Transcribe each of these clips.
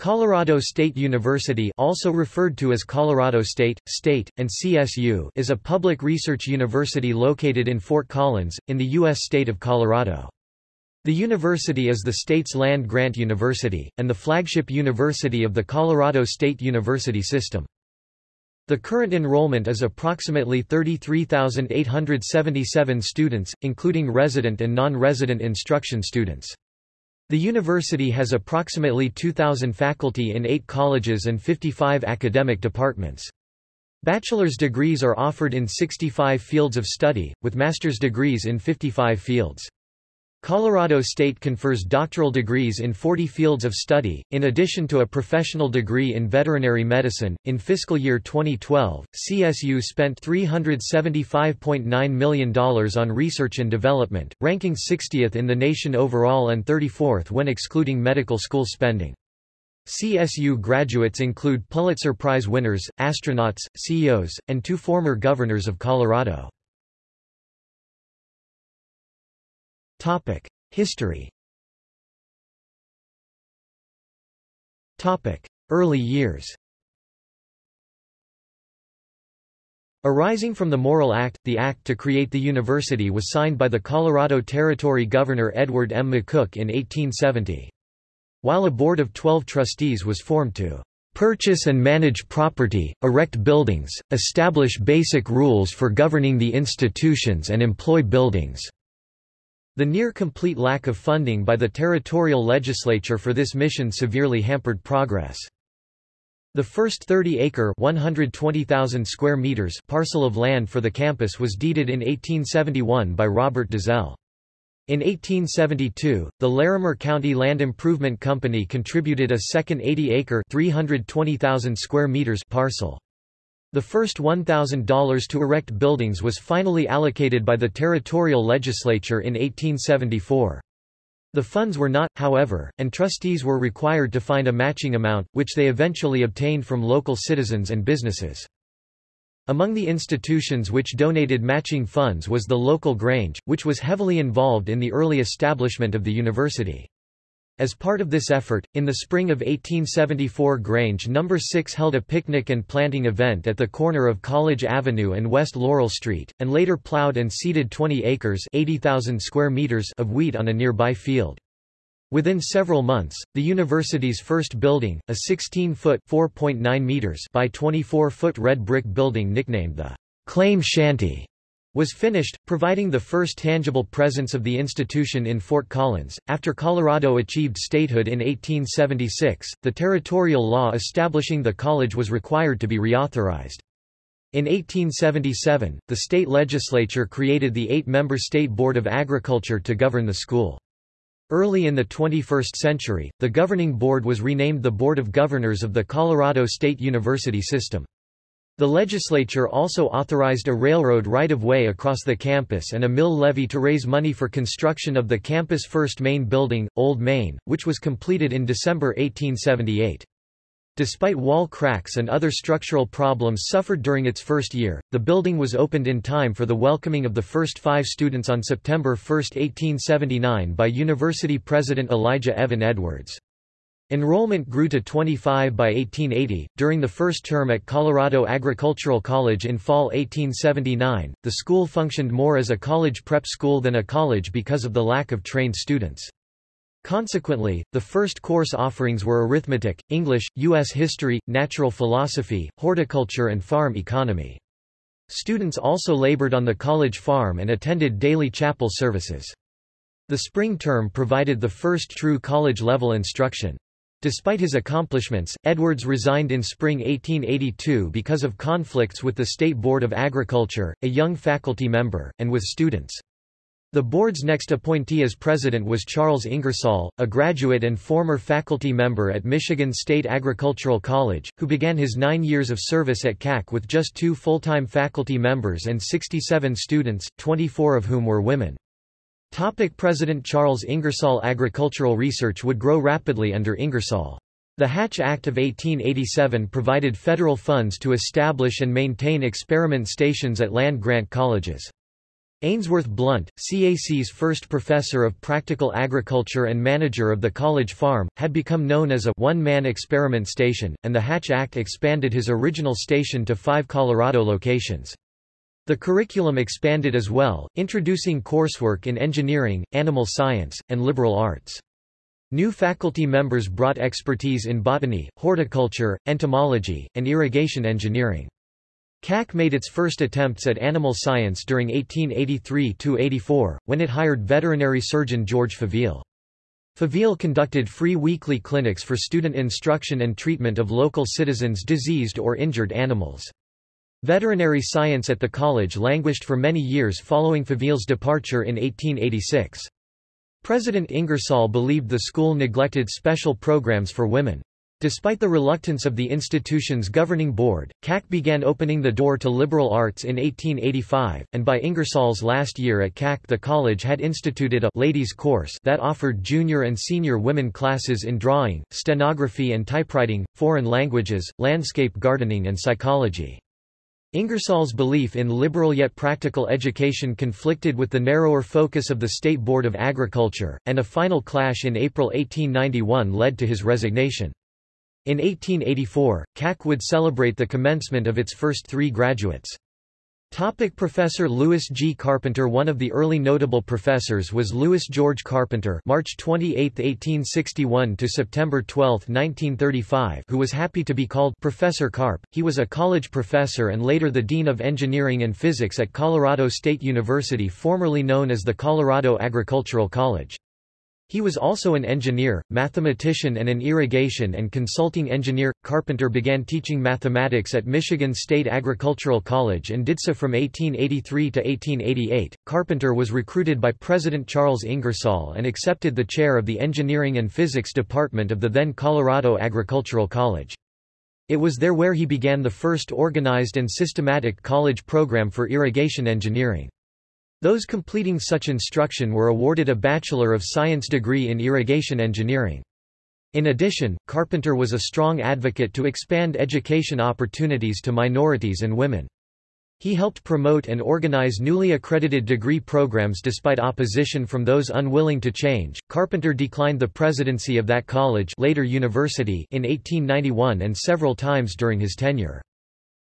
Colorado State University also referred to as Colorado State, State, and CSU is a public research university located in Fort Collins, in the U.S. state of Colorado. The university is the state's land-grant university, and the flagship university of the Colorado State University system. The current enrollment is approximately 33,877 students, including resident and non-resident instruction students. The university has approximately 2,000 faculty in eight colleges and 55 academic departments. Bachelor's degrees are offered in 65 fields of study, with master's degrees in 55 fields. Colorado State confers doctoral degrees in 40 fields of study, in addition to a professional degree in veterinary medicine. In fiscal year 2012, CSU spent $375.9 million on research and development, ranking 60th in the nation overall and 34th when excluding medical school spending. CSU graduates include Pulitzer Prize winners, astronauts, CEOs, and two former governors of Colorado. Topic: History. Topic: Early years. Arising from the Morrill Act, the act to create the university was signed by the Colorado Territory Governor Edward M. McCook in 1870. While a board of 12 trustees was formed to purchase and manage property, erect buildings, establish basic rules for governing the institutions and employ buildings. The near-complete lack of funding by the territorial legislature for this mission severely hampered progress. The first 30-acre (120,000 square meters) parcel of land for the campus was deeded in 1871 by Robert Dazell. In 1872, the Larimer County Land Improvement Company contributed a second 80-acre (320,000 square meters) parcel. The first $1,000 to erect buildings was finally allocated by the territorial legislature in 1874. The funds were not, however, and trustees were required to find a matching amount, which they eventually obtained from local citizens and businesses. Among the institutions which donated matching funds was the local Grange, which was heavily involved in the early establishment of the university. As part of this effort, in the spring of 1874 Grange No. 6 held a picnic and planting event at the corner of College Avenue and West Laurel Street, and later plowed and seeded 20 acres 80,000 square meters of wheat on a nearby field. Within several months, the university's first building, a 16-foot (4.9 meters) by 24-foot red brick building nicknamed the Claim Shanty, was finished, providing the first tangible presence of the institution in Fort Collins. After Colorado achieved statehood in 1876, the territorial law establishing the college was required to be reauthorized. In 1877, the state legislature created the eight-member State Board of Agriculture to govern the school. Early in the 21st century, the governing board was renamed the Board of Governors of the Colorado State University System. The legislature also authorized a railroad right-of-way across the campus and a mill levy to raise money for construction of the campus' first main building, Old Main, which was completed in December 1878. Despite wall cracks and other structural problems suffered during its first year, the building was opened in time for the welcoming of the first five students on September 1, 1879 by University President Elijah Evan Edwards. Enrollment grew to 25 by 1880. During the first term at Colorado Agricultural College in fall 1879, the school functioned more as a college prep school than a college because of the lack of trained students. Consequently, the first course offerings were arithmetic, English, U.S. history, natural philosophy, horticulture and farm economy. Students also labored on the college farm and attended daily chapel services. The spring term provided the first true college-level instruction. Despite his accomplishments, Edwards resigned in spring 1882 because of conflicts with the State Board of Agriculture, a young faculty member, and with students. The board's next appointee as president was Charles Ingersoll, a graduate and former faculty member at Michigan State Agricultural College, who began his nine years of service at CAC with just two full-time faculty members and 67 students, 24 of whom were women. Topic President Charles Ingersoll Agricultural research would grow rapidly under Ingersoll. The Hatch Act of 1887 provided federal funds to establish and maintain experiment stations at land-grant colleges. Ainsworth Blount, CAC's first professor of practical agriculture and manager of the college farm, had become known as a one-man experiment station, and the Hatch Act expanded his original station to five Colorado locations. The curriculum expanded as well, introducing coursework in engineering, animal science, and liberal arts. New faculty members brought expertise in botany, horticulture, entomology, and irrigation engineering. CAC made its first attempts at animal science during 1883–84, when it hired veterinary surgeon George Faville. Faville conducted free weekly clinics for student instruction and treatment of local citizens' diseased or injured animals. Veterinary science at the college languished for many years following Faville's departure in 1886. President Ingersoll believed the school neglected special programs for women. Despite the reluctance of the institution's governing board, CAC began opening the door to liberal arts in 1885, and by Ingersoll's last year at CAC the college had instituted a ladies course that offered junior and senior women classes in drawing, stenography and typewriting, foreign languages, landscape gardening and psychology. Ingersoll's belief in liberal yet practical education conflicted with the narrower focus of the State Board of Agriculture, and a final clash in April 1891 led to his resignation. In 1884, CAC would celebrate the commencement of its first three graduates. Topic Professor Lewis G. Carpenter One of the early notable professors was Lewis George Carpenter March 28, 1861 to September 12, 1935 who was happy to be called Professor Carp. He was a college professor and later the Dean of Engineering and Physics at Colorado State University formerly known as the Colorado Agricultural College. He was also an engineer, mathematician and an irrigation and consulting engineer. Carpenter began teaching mathematics at Michigan State Agricultural College and did so from 1883 to 1888. Carpenter was recruited by President Charles Ingersoll and accepted the chair of the Engineering and Physics Department of the then Colorado Agricultural College. It was there where he began the first organized and systematic college program for irrigation engineering. Those completing such instruction were awarded a Bachelor of Science degree in irrigation engineering. In addition, Carpenter was a strong advocate to expand education opportunities to minorities and women. He helped promote and organize newly accredited degree programs despite opposition from those unwilling to change. Carpenter declined the presidency of that college, later university, in 1891 and several times during his tenure.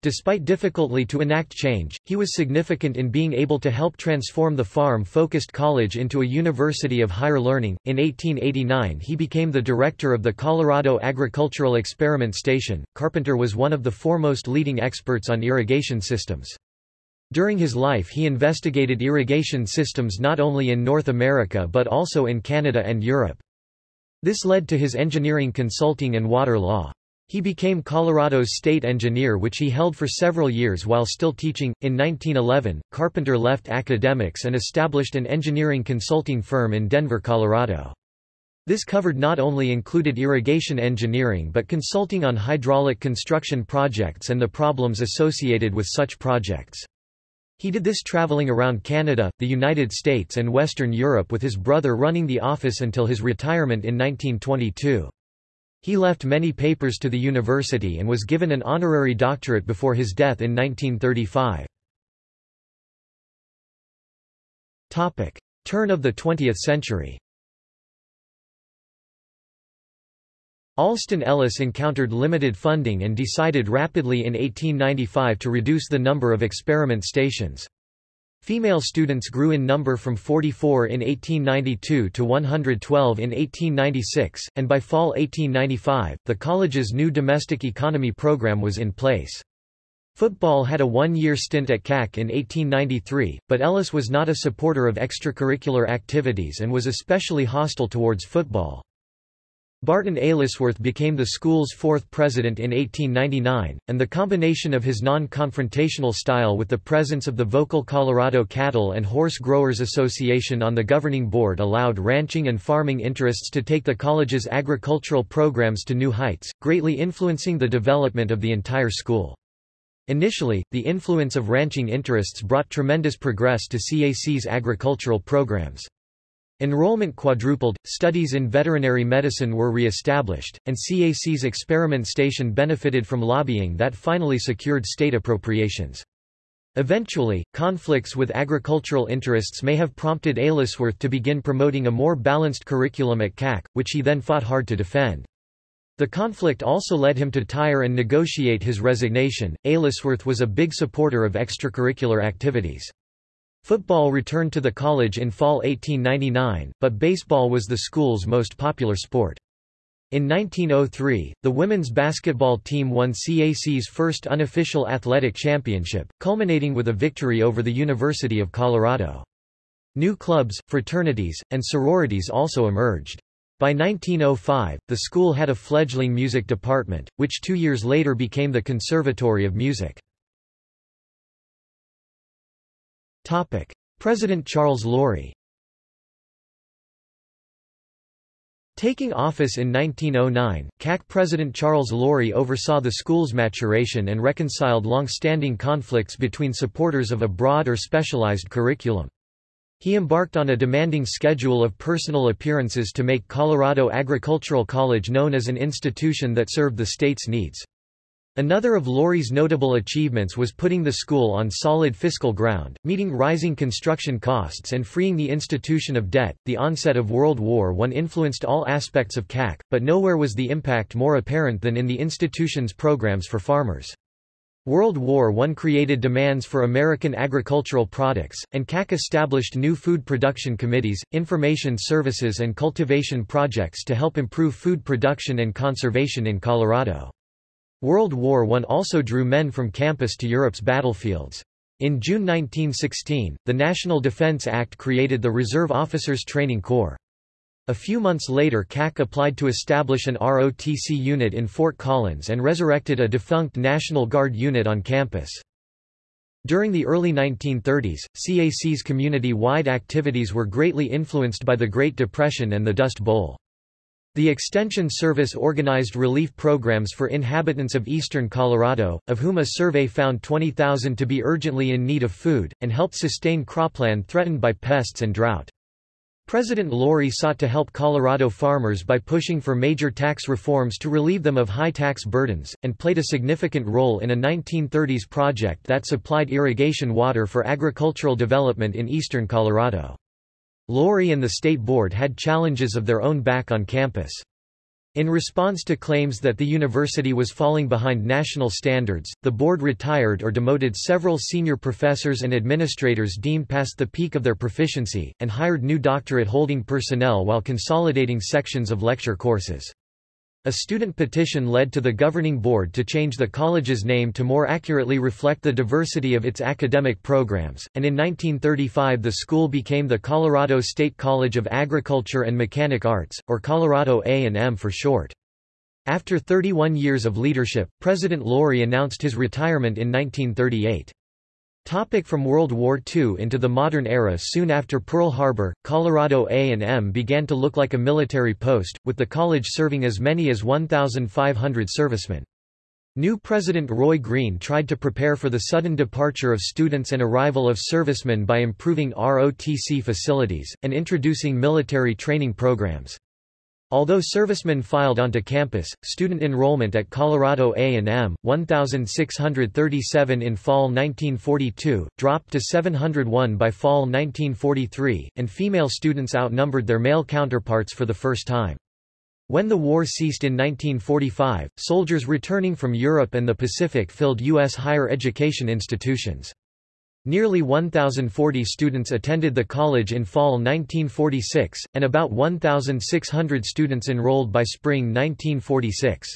Despite difficulty to enact change, he was significant in being able to help transform the farm-focused college into a university of higher learning. In 1889 he became the director of the Colorado Agricultural Experiment Station. Carpenter was one of the foremost leading experts on irrigation systems. During his life he investigated irrigation systems not only in North America but also in Canada and Europe. This led to his engineering consulting and water law. He became Colorado's state engineer which he held for several years while still teaching. In 1911, Carpenter left academics and established an engineering consulting firm in Denver, Colorado. This covered not only included irrigation engineering but consulting on hydraulic construction projects and the problems associated with such projects. He did this traveling around Canada, the United States and Western Europe with his brother running the office until his retirement in 1922. He left many papers to the university and was given an honorary doctorate before his death in 1935. Topic. Turn of the 20th century Alston Ellis encountered limited funding and decided rapidly in 1895 to reduce the number of experiment stations. Female students grew in number from 44 in 1892 to 112 in 1896, and by fall 1895, the college's new domestic economy program was in place. Football had a one-year stint at CAC in 1893, but Ellis was not a supporter of extracurricular activities and was especially hostile towards football. Barton Aylesworth became the school's fourth president in 1899, and the combination of his non-confrontational style with the presence of the vocal Colorado Cattle and Horse Growers Association on the governing board allowed ranching and farming interests to take the college's agricultural programs to new heights, greatly influencing the development of the entire school. Initially, the influence of ranching interests brought tremendous progress to CAC's agricultural programs. Enrollment quadrupled, studies in veterinary medicine were re-established, and CAC's experiment station benefited from lobbying that finally secured state appropriations. Eventually, conflicts with agricultural interests may have prompted Aylesworth to begin promoting a more balanced curriculum at CAC, which he then fought hard to defend. The conflict also led him to tire and negotiate his resignation. Aylesworth was a big supporter of extracurricular activities. Football returned to the college in fall 1899, but baseball was the school's most popular sport. In 1903, the women's basketball team won CAC's first unofficial athletic championship, culminating with a victory over the University of Colorado. New clubs, fraternities, and sororities also emerged. By 1905, the school had a fledgling music department, which two years later became the Conservatory of Music. President Charles Lory Taking office in 1909, CAC President Charles Lory oversaw the school's maturation and reconciled long-standing conflicts between supporters of a broad or specialized curriculum. He embarked on a demanding schedule of personal appearances to make Colorado Agricultural College known as an institution that served the state's needs. Another of Lory's notable achievements was putting the school on solid fiscal ground, meeting rising construction costs and freeing the institution of debt. The onset of World War I influenced all aspects of CAC, but nowhere was the impact more apparent than in the institution's programs for farmers. World War I created demands for American agricultural products, and CAC established new food production committees, information services and cultivation projects to help improve food production and conservation in Colorado. World War I also drew men from campus to Europe's battlefields. In June 1916, the National Defense Act created the Reserve Officers Training Corps. A few months later CAC applied to establish an ROTC unit in Fort Collins and resurrected a defunct National Guard unit on campus. During the early 1930s, CAC's community-wide activities were greatly influenced by the Great Depression and the Dust Bowl. The Extension Service organized relief programs for inhabitants of eastern Colorado, of whom a survey found 20,000 to be urgently in need of food, and helped sustain cropland threatened by pests and drought. President Lory sought to help Colorado farmers by pushing for major tax reforms to relieve them of high tax burdens, and played a significant role in a 1930s project that supplied irrigation water for agricultural development in eastern Colorado. Lory and the state board had challenges of their own back on campus. In response to claims that the university was falling behind national standards, the board retired or demoted several senior professors and administrators deemed past the peak of their proficiency, and hired new doctorate-holding personnel while consolidating sections of lecture courses. A student petition led to the governing board to change the college's name to more accurately reflect the diversity of its academic programs, and in 1935 the school became the Colorado State College of Agriculture and Mechanic Arts, or Colorado A&M for short. After 31 years of leadership, President Lory announced his retirement in 1938. Topic from World War II into the modern era Soon after Pearl Harbor, Colorado A&M began to look like a military post, with the college serving as many as 1,500 servicemen. New President Roy Green tried to prepare for the sudden departure of students and arrival of servicemen by improving ROTC facilities, and introducing military training programs. Although servicemen filed onto campus, student enrollment at Colorado A&M, 1,637 in fall 1942, dropped to 701 by fall 1943, and female students outnumbered their male counterparts for the first time. When the war ceased in 1945, soldiers returning from Europe and the Pacific filled U.S. higher education institutions. Nearly 1,040 students attended the college in fall 1946, and about 1,600 students enrolled by spring 1946.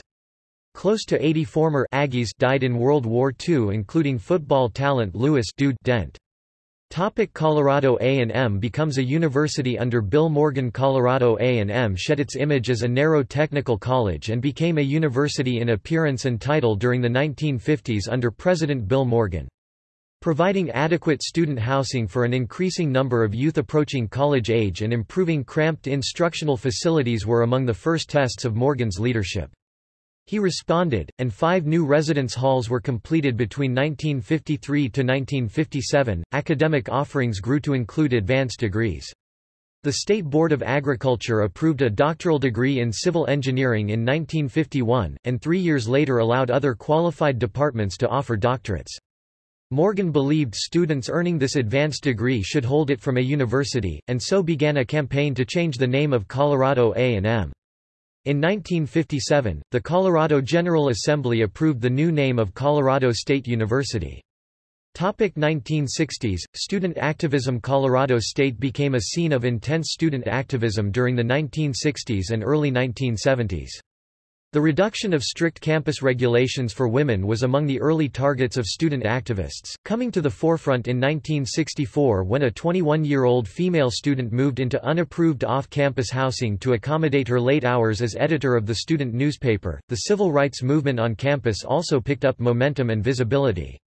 Close to 80 former Aggies died in World War II including football talent Louis Dude Dent. Topic Colorado A&M becomes a university under Bill Morgan Colorado A&M shed its image as a narrow technical college and became a university in appearance and title during the 1950s under President Bill Morgan. Providing adequate student housing for an increasing number of youth approaching college age and improving cramped instructional facilities were among the first tests of Morgan's leadership. He responded, and five new residence halls were completed between 1953 to 1957. Academic offerings grew to include advanced degrees. The State Board of Agriculture approved a doctoral degree in civil engineering in 1951, and three years later allowed other qualified departments to offer doctorates. Morgan believed students earning this advanced degree should hold it from a university, and so began a campaign to change the name of Colorado A&M. In 1957, the Colorado General Assembly approved the new name of Colorado State University. Topic 1960s, student activism Colorado State became a scene of intense student activism during the 1960s and early 1970s. The reduction of strict campus regulations for women was among the early targets of student activists, coming to the forefront in 1964 when a 21-year-old female student moved into unapproved off-campus housing to accommodate her late hours as editor of the student newspaper. The civil rights movement on campus also picked up momentum and visibility.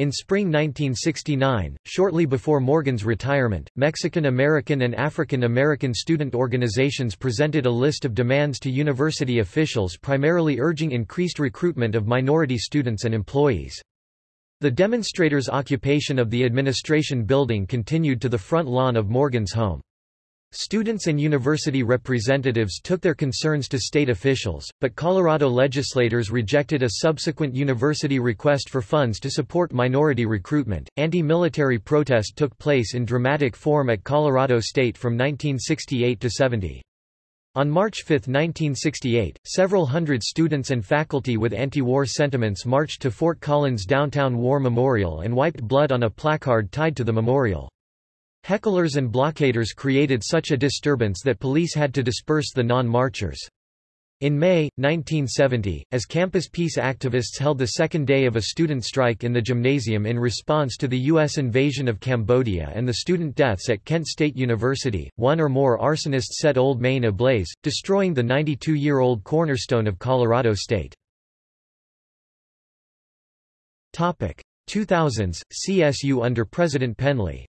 In spring 1969, shortly before Morgan's retirement, Mexican American and African American student organizations presented a list of demands to university officials primarily urging increased recruitment of minority students and employees. The demonstrators' occupation of the administration building continued to the front lawn of Morgan's home. Students and university representatives took their concerns to state officials, but Colorado legislators rejected a subsequent university request for funds to support minority recruitment. Anti military protest took place in dramatic form at Colorado State from 1968 to 70. On March 5, 1968, several hundred students and faculty with anti-war sentiments marched to Fort Collins downtown War Memorial and wiped blood on a placard tied to the memorial. Hecklers and blockaders created such a disturbance that police had to disperse the non-marchers. In May, 1970, as campus peace activists held the second day of a student strike in the gymnasium in response to the U.S. invasion of Cambodia and the student deaths at Kent State University, one or more arsonists set Old Main ablaze, destroying the 92-year-old cornerstone of Colorado State. 2000s, CSU under President Penley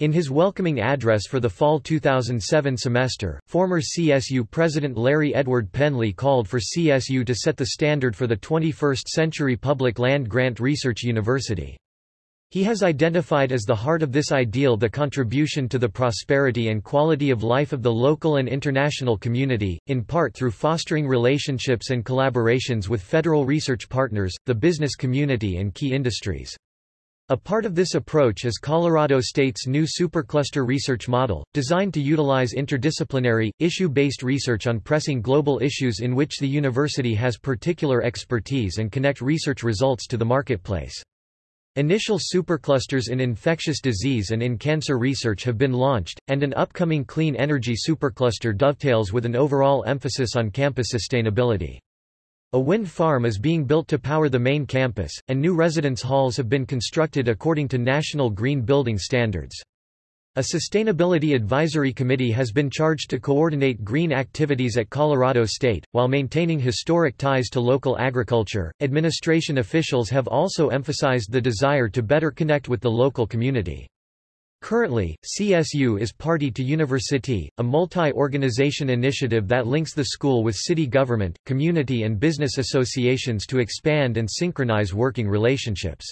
In his welcoming address for the fall 2007 semester, former CSU President Larry Edward Penley called for CSU to set the standard for the 21st century public land grant research university. He has identified as the heart of this ideal the contribution to the prosperity and quality of life of the local and international community, in part through fostering relationships and collaborations with federal research partners, the business community and key industries. A part of this approach is Colorado State's new supercluster research model, designed to utilize interdisciplinary, issue-based research on pressing global issues in which the university has particular expertise and connect research results to the marketplace. Initial superclusters in infectious disease and in cancer research have been launched, and an upcoming clean energy supercluster dovetails with an overall emphasis on campus sustainability. A wind farm is being built to power the main campus, and new residence halls have been constructed according to national green building standards. A Sustainability Advisory Committee has been charged to coordinate green activities at Colorado State, while maintaining historic ties to local agriculture. Administration officials have also emphasized the desire to better connect with the local community. Currently, CSU is party to University, a multi-organization initiative that links the school with city government, community and business associations to expand and synchronize working relationships.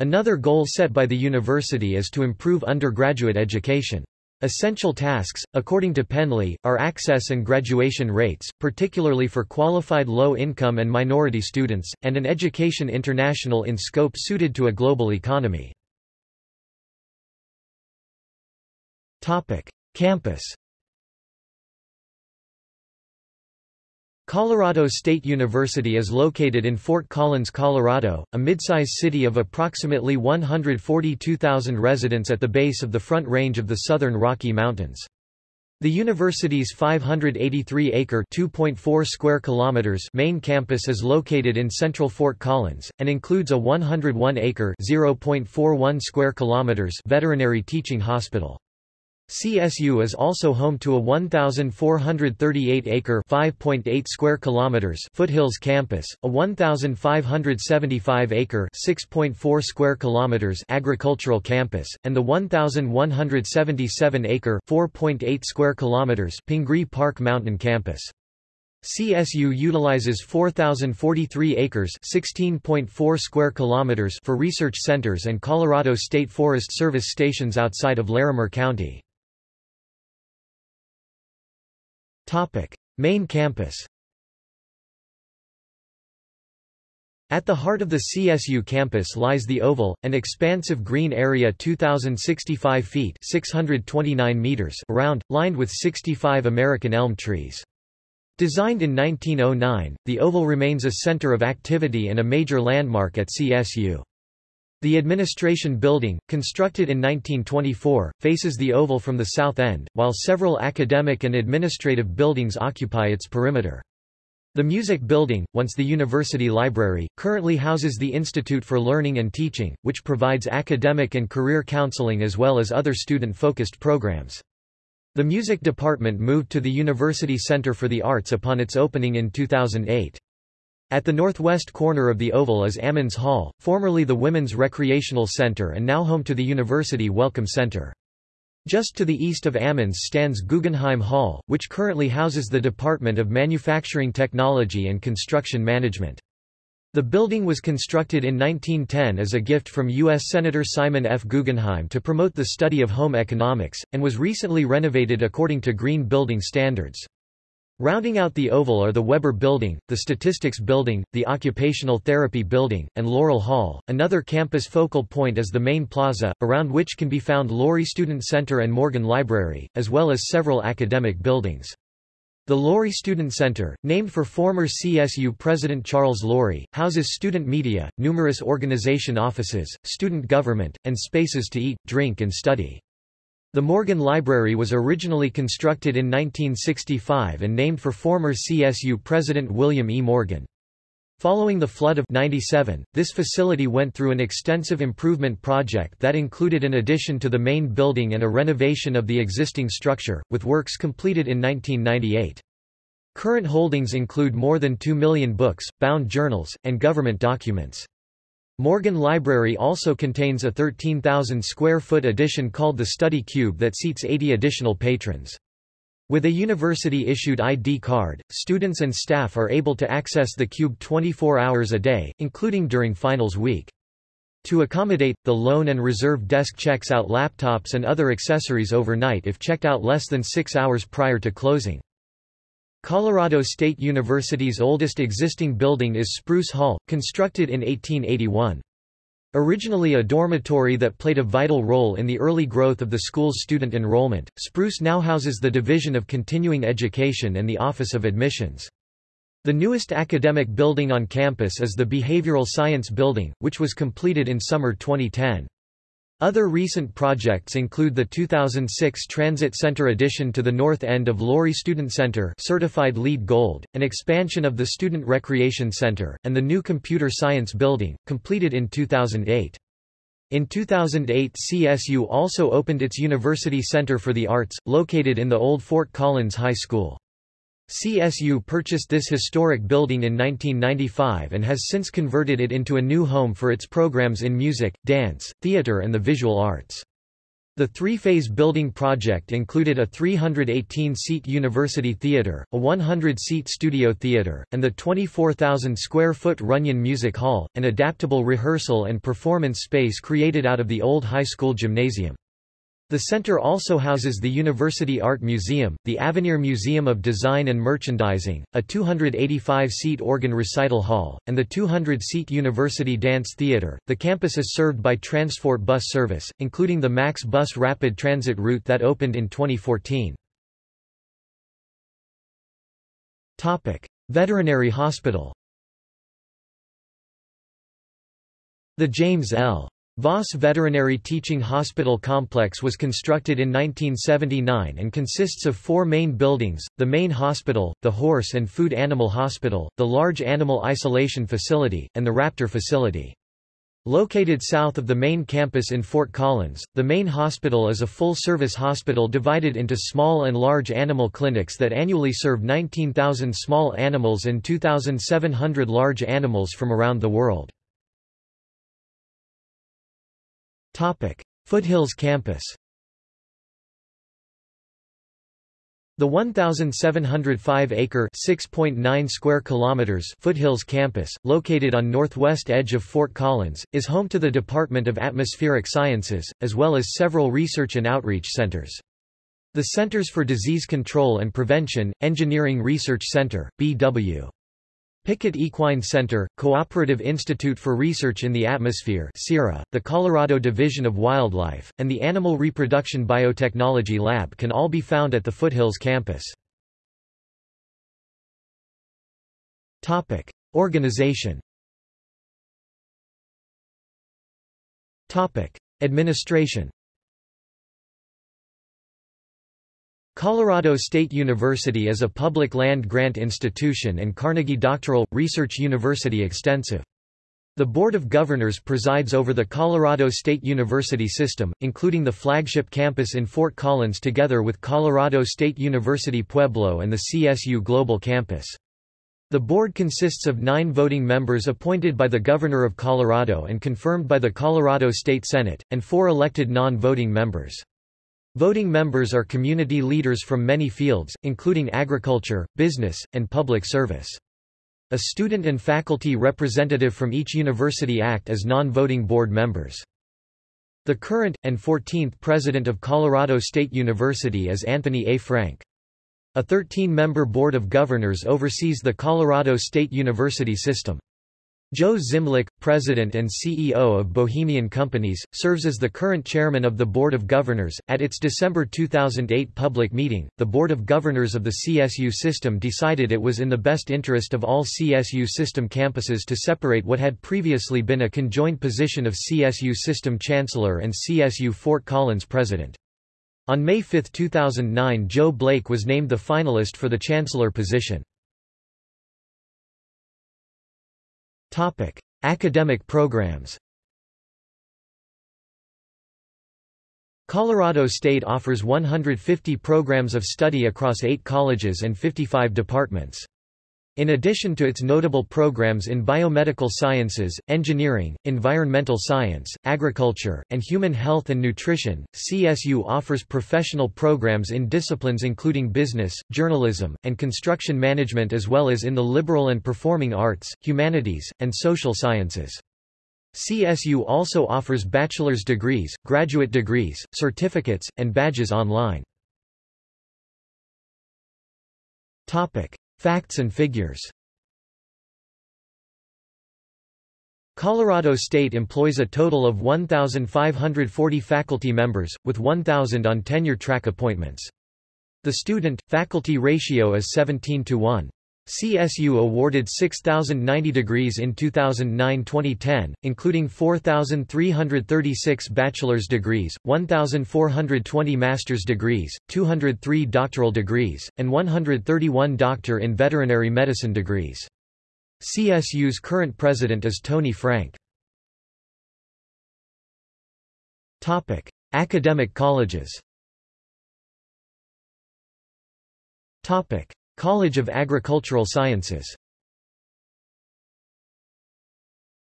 Another goal set by the university is to improve undergraduate education. Essential tasks, according to Penley, are access and graduation rates, particularly for qualified low-income and minority students, and an education international in scope suited to a global economy. Topic: Campus. Colorado State University is located in Fort Collins, Colorado, a mid-size city of approximately 142,000 residents at the base of the Front Range of the Southern Rocky Mountains. The university's 583-acre (2.4 square kilometers) main campus is located in central Fort Collins and includes a 101-acre (0.41 square kilometers) veterinary teaching hospital. CSU is also home to a 1,438-acre (5.8 square kilometers) Foothills campus, a 1,575-acre (6.4 square kilometers) agricultural campus, and the 1,177-acre (4.8 square kilometers) Pingree Park Mountain campus. CSU utilizes 4043 acres, 16.4 square kilometers for research centers and Colorado State Forest Service stations outside of Larimer County. Topic: Main campus. At the heart of the CSU campus lies the Oval, an expansive green area 2,065 feet 629 meters around, lined with 65 American elm trees. Designed in 1909, the Oval remains a center of activity and a major landmark at CSU. The administration building, constructed in 1924, faces the Oval from the south end, while several academic and administrative buildings occupy its perimeter. The Music Building, once the University Library, currently houses the Institute for Learning and Teaching, which provides academic and career counseling as well as other student-focused programs. The music department moved to the University Center for the Arts upon its opening in 2008. At the northwest corner of the Oval is Ammons Hall, formerly the Women's Recreational Center and now home to the University Welcome Center. Just to the east of Ammons stands Guggenheim Hall, which currently houses the Department of Manufacturing Technology and Construction Management. The building was constructed in 1910 as a gift from U.S. Senator Simon F. Guggenheim to promote the study of home economics, and was recently renovated according to green building standards. Rounding out the oval are the Weber Building, the Statistics Building, the Occupational Therapy Building, and Laurel Hall. Another campus focal point is the main plaza, around which can be found Lory Student Center and Morgan Library, as well as several academic buildings. The Lory Student Center, named for former CSU President Charles Lory, houses student media, numerous organization offices, student government, and spaces to eat, drink and study. The Morgan Library was originally constructed in 1965 and named for former CSU President William E. Morgan. Following the flood of 97, this facility went through an extensive improvement project that included an addition to the main building and a renovation of the existing structure, with works completed in 1998. Current holdings include more than 2 million books, bound journals, and government documents. Morgan Library also contains a 13,000 square foot addition called the Study Cube that seats 80 additional patrons. With a university-issued ID card, students and staff are able to access the cube 24 hours a day, including during finals week. To accommodate, the loan and reserve desk checks out laptops and other accessories overnight if checked out less than six hours prior to closing. Colorado State University's oldest existing building is Spruce Hall, constructed in 1881. Originally a dormitory that played a vital role in the early growth of the school's student enrollment, Spruce now houses the Division of Continuing Education and the Office of Admissions. The newest academic building on campus is the Behavioral Science Building, which was completed in summer 2010. Other recent projects include the 2006 Transit Center addition to the north end of Lory Student Center certified LEED Gold, an expansion of the Student Recreation Center, and the new Computer Science Building, completed in 2008. In 2008 CSU also opened its University Center for the Arts, located in the old Fort Collins High School. CSU purchased this historic building in 1995 and has since converted it into a new home for its programs in music, dance, theater and the visual arts. The three-phase building project included a 318-seat university theater, a 100-seat studio theater, and the 24,000-square-foot Runyon Music Hall, an adaptable rehearsal and performance space created out of the old high school gymnasium. The center also houses the University Art Museum, the Avenir Museum of Design and Merchandising, a 285-seat organ recital hall, and the 200-seat University Dance Theater. The campus is served by Transfort bus service, including the Max Bus rapid transit route that opened in 2014. Topic: Veterinary Hospital. The James L. Voss Veterinary Teaching Hospital Complex was constructed in 1979 and consists of four main buildings, the main hospital, the horse and food animal hospital, the large animal isolation facility, and the raptor facility. Located south of the main campus in Fort Collins, the main hospital is a full-service hospital divided into small and large animal clinics that annually serve 19,000 small animals and 2,700 large animals from around the world. Foothills campus The 1,705-acre (6.9 square kilometers) Foothills campus, located on northwest edge of Fort Collins, is home to the Department of Atmospheric Sciences, as well as several research and outreach centers. The Centers for Disease Control and Prevention, Engineering Research Center, B.W. Pickett Equine Center, Cooperative Institute for Research in the Atmosphere the Colorado Division of Wildlife, and the Animal Reproduction Biotechnology Lab can all be found at the Foothills campus. Organization Administration Colorado State University is a public land-grant institution and Carnegie Doctoral, Research University Extensive. The Board of Governors presides over the Colorado State University system, including the flagship campus in Fort Collins together with Colorado State University Pueblo and the CSU Global Campus. The board consists of nine voting members appointed by the Governor of Colorado and confirmed by the Colorado State Senate, and four elected non-voting members. Voting members are community leaders from many fields, including agriculture, business, and public service. A student and faculty representative from each university act as non-voting board members. The current, and 14th president of Colorado State University is Anthony A. Frank. A 13-member board of governors oversees the Colorado State University system. Joe Zimlich, president and CEO of Bohemian Companies, serves as the current chairman of the Board of Governors. At its December 2008 public meeting, the Board of Governors of the CSU system decided it was in the best interest of all CSU system campuses to separate what had previously been a conjoined position of CSU system chancellor and CSU Fort Collins president. On May 5, 2009 Joe Blake was named the finalist for the chancellor position. Topic: Academic programs. Colorado State offers 150 programs of study across 8 colleges and 55 departments. In addition to its notable programs in biomedical sciences, engineering, environmental science, agriculture, and human health and nutrition, CSU offers professional programs in disciplines including business, journalism, and construction management as well as in the liberal and performing arts, humanities, and social sciences. CSU also offers bachelor's degrees, graduate degrees, certificates, and badges online. Topic: Facts and figures Colorado State employs a total of 1,540 faculty members, with 1,000 on tenure-track appointments. The student-faculty ratio is 17 to 1. CSU awarded 6,090 degrees in 2009-2010, including 4,336 bachelor's degrees, 1,420 master's degrees, 203 doctoral degrees, and 131 doctor in veterinary medicine degrees. CSU's current president is Tony Frank. Topic: Academic colleges. Topic: College of Agricultural Sciences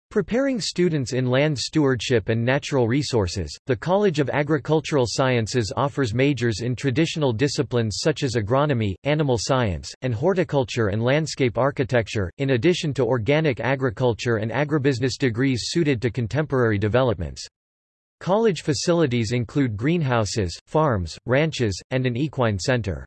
Preparing students in land stewardship and natural resources, the College of Agricultural Sciences offers majors in traditional disciplines such as agronomy, animal science, and horticulture and landscape architecture, in addition to organic agriculture and agribusiness degrees suited to contemporary developments. College facilities include greenhouses, farms, ranches, and an equine center.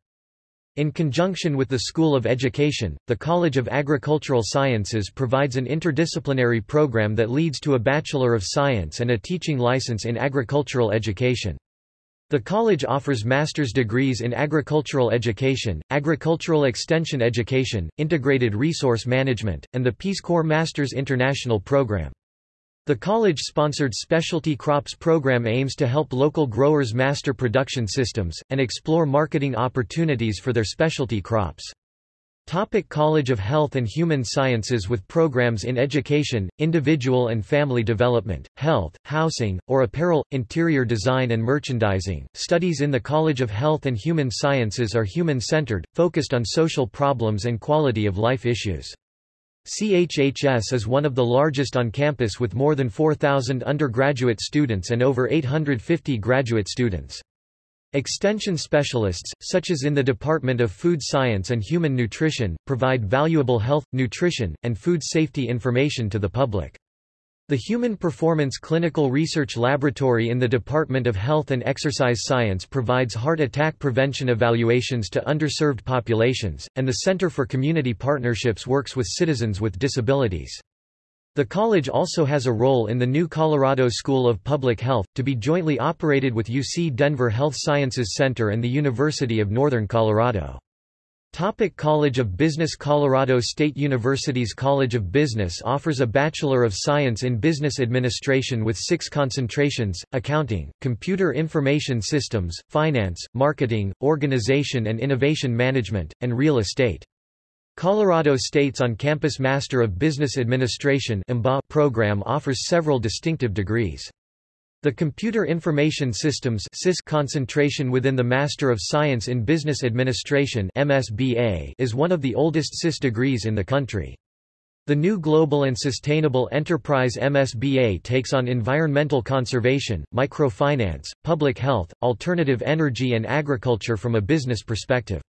In conjunction with the School of Education, the College of Agricultural Sciences provides an interdisciplinary program that leads to a Bachelor of Science and a teaching license in agricultural education. The college offers master's degrees in agricultural education, agricultural extension education, integrated resource management, and the Peace Corps Masters International Program. The college-sponsored Specialty Crops program aims to help local growers master production systems, and explore marketing opportunities for their specialty crops. Topic College of Health and Human Sciences with programs in education, individual and family development, health, housing, or apparel, interior design and merchandising. Studies in the College of Health and Human Sciences are human-centered, focused on social problems and quality of life issues. CHHS is one of the largest on campus with more than 4,000 undergraduate students and over 850 graduate students. Extension specialists, such as in the Department of Food Science and Human Nutrition, provide valuable health, nutrition, and food safety information to the public. The Human Performance Clinical Research Laboratory in the Department of Health and Exercise Science provides heart attack prevention evaluations to underserved populations, and the Center for Community Partnerships works with citizens with disabilities. The college also has a role in the new Colorado School of Public Health, to be jointly operated with UC Denver Health Sciences Center and the University of Northern Colorado. Topic College of Business Colorado State University's College of Business offers a Bachelor of Science in Business Administration with six concentrations, accounting, computer information systems, finance, marketing, organization and innovation management, and real estate. Colorado State's on-campus Master of Business Administration program offers several distinctive degrees. The Computer Information Systems concentration within the Master of Science in Business Administration is one of the oldest CIS degrees in the country. The new Global and Sustainable Enterprise MSBA takes on environmental conservation, microfinance, public health, alternative energy and agriculture from a business perspective.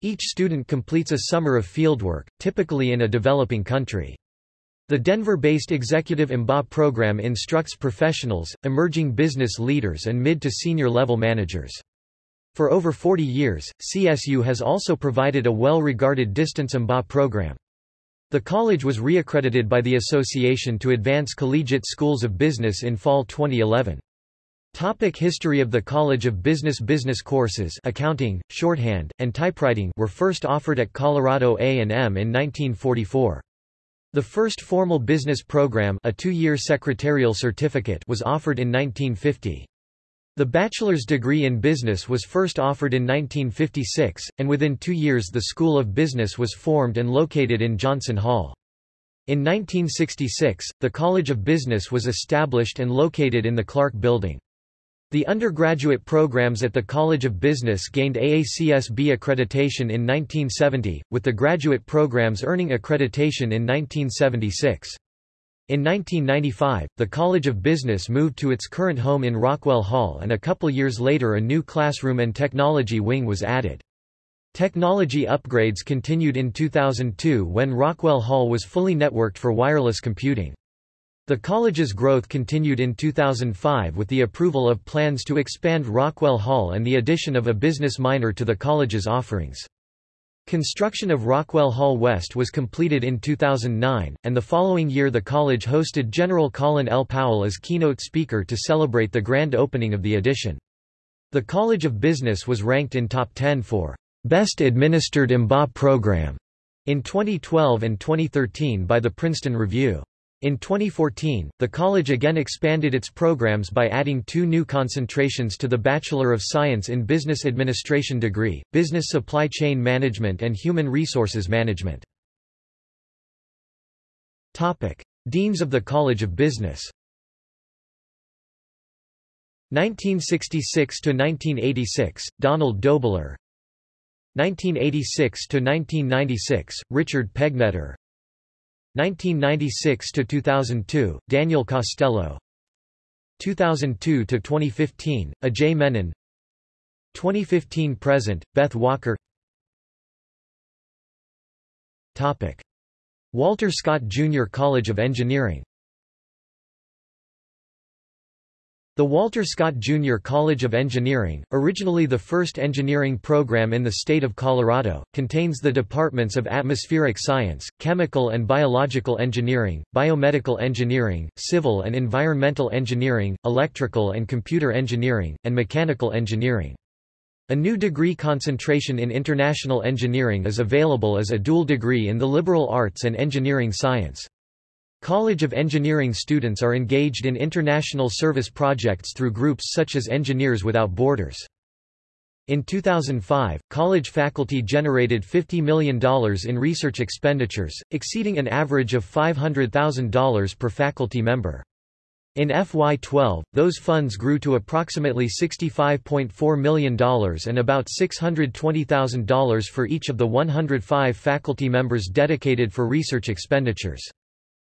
Each student completes a summer of fieldwork, typically in a developing country. The Denver-based Executive MBA program instructs professionals, emerging business leaders and mid to senior level managers. For over 40 years, CSU has also provided a well-regarded distance MBA program. The college was reaccredited by the Association to Advance Collegiate Schools of Business in fall 2011. Topic History of the College of Business Business courses accounting, shorthand, and typewriting were first offered at Colorado A&M in 1944. The first formal business program a two-year secretarial certificate was offered in 1950. The bachelor's degree in business was first offered in 1956, and within two years the School of Business was formed and located in Johnson Hall. In 1966, the College of Business was established and located in the Clark Building. The undergraduate programs at the College of Business gained AACSB accreditation in 1970, with the graduate programs earning accreditation in 1976. In 1995, the College of Business moved to its current home in Rockwell Hall and a couple years later a new classroom and technology wing was added. Technology upgrades continued in 2002 when Rockwell Hall was fully networked for wireless computing. The college's growth continued in 2005 with the approval of plans to expand Rockwell Hall and the addition of a business minor to the college's offerings. Construction of Rockwell Hall West was completed in 2009, and the following year the college hosted General Colin L. Powell as keynote speaker to celebrate the grand opening of the addition. The College of Business was ranked in top 10 for Best Administered MBA Program in 2012 and 2013 by the Princeton Review. In 2014, the college again expanded its programs by adding two new concentrations to the Bachelor of Science in Business Administration degree, Business Supply Chain Management and Human Resources Management. Deans of the College of Business 1966–1986, Donald Dobler 1986–1996, Richard Pegnetter 1996 to 2002 Daniel Costello. 2002 to 2015 Ajay Menon. 2015 present Beth Walker. Topic. Walter Scott Jr. College of Engineering The Walter Scott Jr. College of Engineering, originally the first engineering program in the state of Colorado, contains the departments of atmospheric science, chemical and biological engineering, biomedical engineering, civil and environmental engineering, electrical and computer engineering, and mechanical engineering. A new degree concentration in international engineering is available as a dual degree in the liberal arts and engineering science. College of Engineering students are engaged in international service projects through groups such as Engineers Without Borders. In 2005, college faculty generated $50 million in research expenditures, exceeding an average of $500,000 per faculty member. In FY12, those funds grew to approximately $65.4 million and about $620,000 for each of the 105 faculty members dedicated for research expenditures.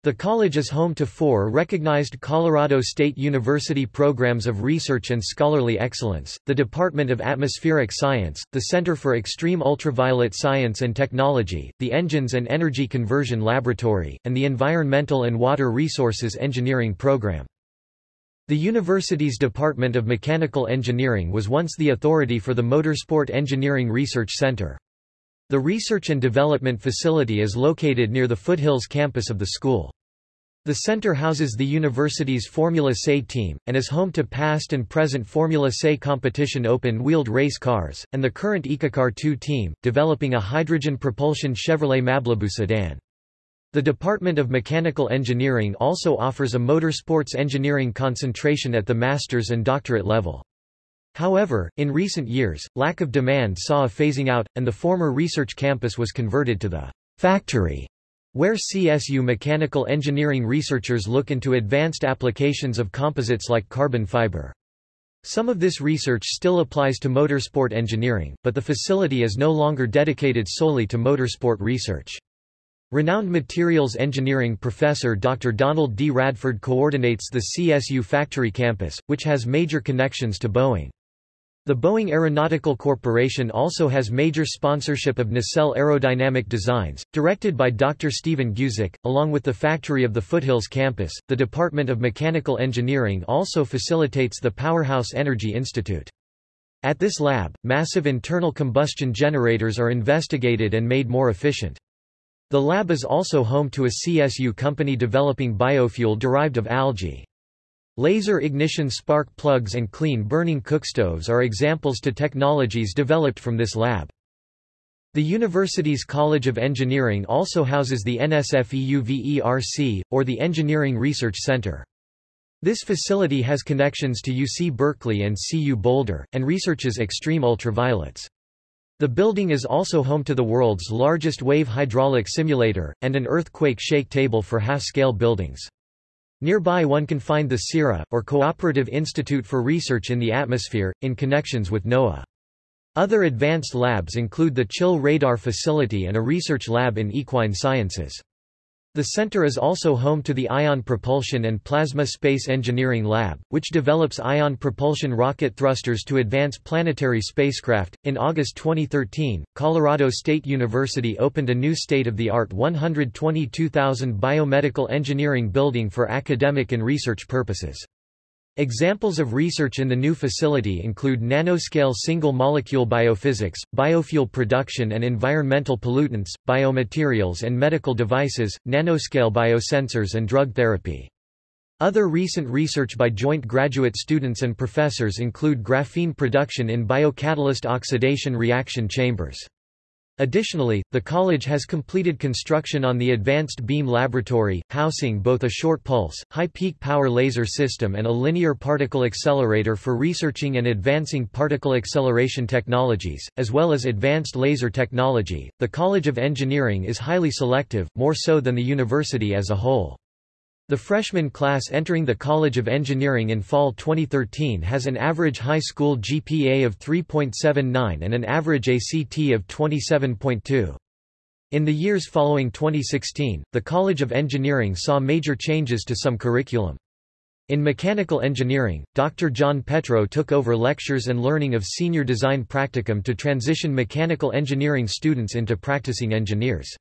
The college is home to four recognized Colorado State University programs of research and scholarly excellence, the Department of Atmospheric Science, the Center for Extreme Ultraviolet Science and Technology, the Engines and Energy Conversion Laboratory, and the Environmental and Water Resources Engineering Program. The university's Department of Mechanical Engineering was once the authority for the Motorsport Engineering Research Center. The research and development facility is located near the Foothills campus of the school. The center houses the university's Formula SAE team, and is home to past and present Formula SAE competition open-wheeled race cars, and the current EcoCAR 2 team, developing a hydrogen propulsion Chevrolet Malibu sedan. The Department of Mechanical Engineering also offers a motorsports engineering concentration at the master's and doctorate level. However, in recent years, lack of demand saw a phasing out, and the former research campus was converted to the factory, where CSU mechanical engineering researchers look into advanced applications of composites like carbon fiber. Some of this research still applies to motorsport engineering, but the facility is no longer dedicated solely to motorsport research. Renowned materials engineering professor Dr. Donald D. Radford coordinates the CSU factory campus, which has major connections to Boeing. The Boeing Aeronautical Corporation also has major sponsorship of nacelle aerodynamic designs, directed by Dr. Stephen Guzik, along with the factory of the Foothills campus. The Department of Mechanical Engineering also facilitates the Powerhouse Energy Institute. At this lab, massive internal combustion generators are investigated and made more efficient. The lab is also home to a CSU company developing biofuel derived of algae. Laser ignition spark plugs and clean-burning cookstoves are examples to technologies developed from this lab. The university's College of Engineering also houses the NSFEUVERC, or the Engineering Research Center. This facility has connections to UC Berkeley and CU Boulder, and researches extreme ultraviolets. The building is also home to the world's largest wave hydraulic simulator, and an earthquake shake table for half-scale buildings. Nearby one can find the CIRA, or Cooperative Institute for Research in the Atmosphere, in connections with NOAA. Other advanced labs include the Chill Radar Facility and a research lab in equine sciences. The center is also home to the Ion Propulsion and Plasma Space Engineering Lab, which develops ion propulsion rocket thrusters to advance planetary spacecraft. In August 2013, Colorado State University opened a new state-of-the-art 122,000 biomedical engineering building for academic and research purposes. Examples of research in the new facility include nanoscale single-molecule biophysics, biofuel production and environmental pollutants, biomaterials and medical devices, nanoscale biosensors and drug therapy. Other recent research by joint graduate students and professors include graphene production in biocatalyst oxidation reaction chambers. Additionally, the college has completed construction on the Advanced Beam Laboratory, housing both a short-pulse, high-peak power laser system and a linear particle accelerator for researching and advancing particle acceleration technologies, as well as advanced laser technology. The College of Engineering is highly selective, more so than the university as a whole. The freshman class entering the College of Engineering in fall 2013 has an average high school GPA of 3.79 and an average ACT of 27.2. In the years following 2016, the College of Engineering saw major changes to some curriculum. In mechanical engineering, Dr. John Petro took over lectures and learning of senior design practicum to transition mechanical engineering students into practicing engineers.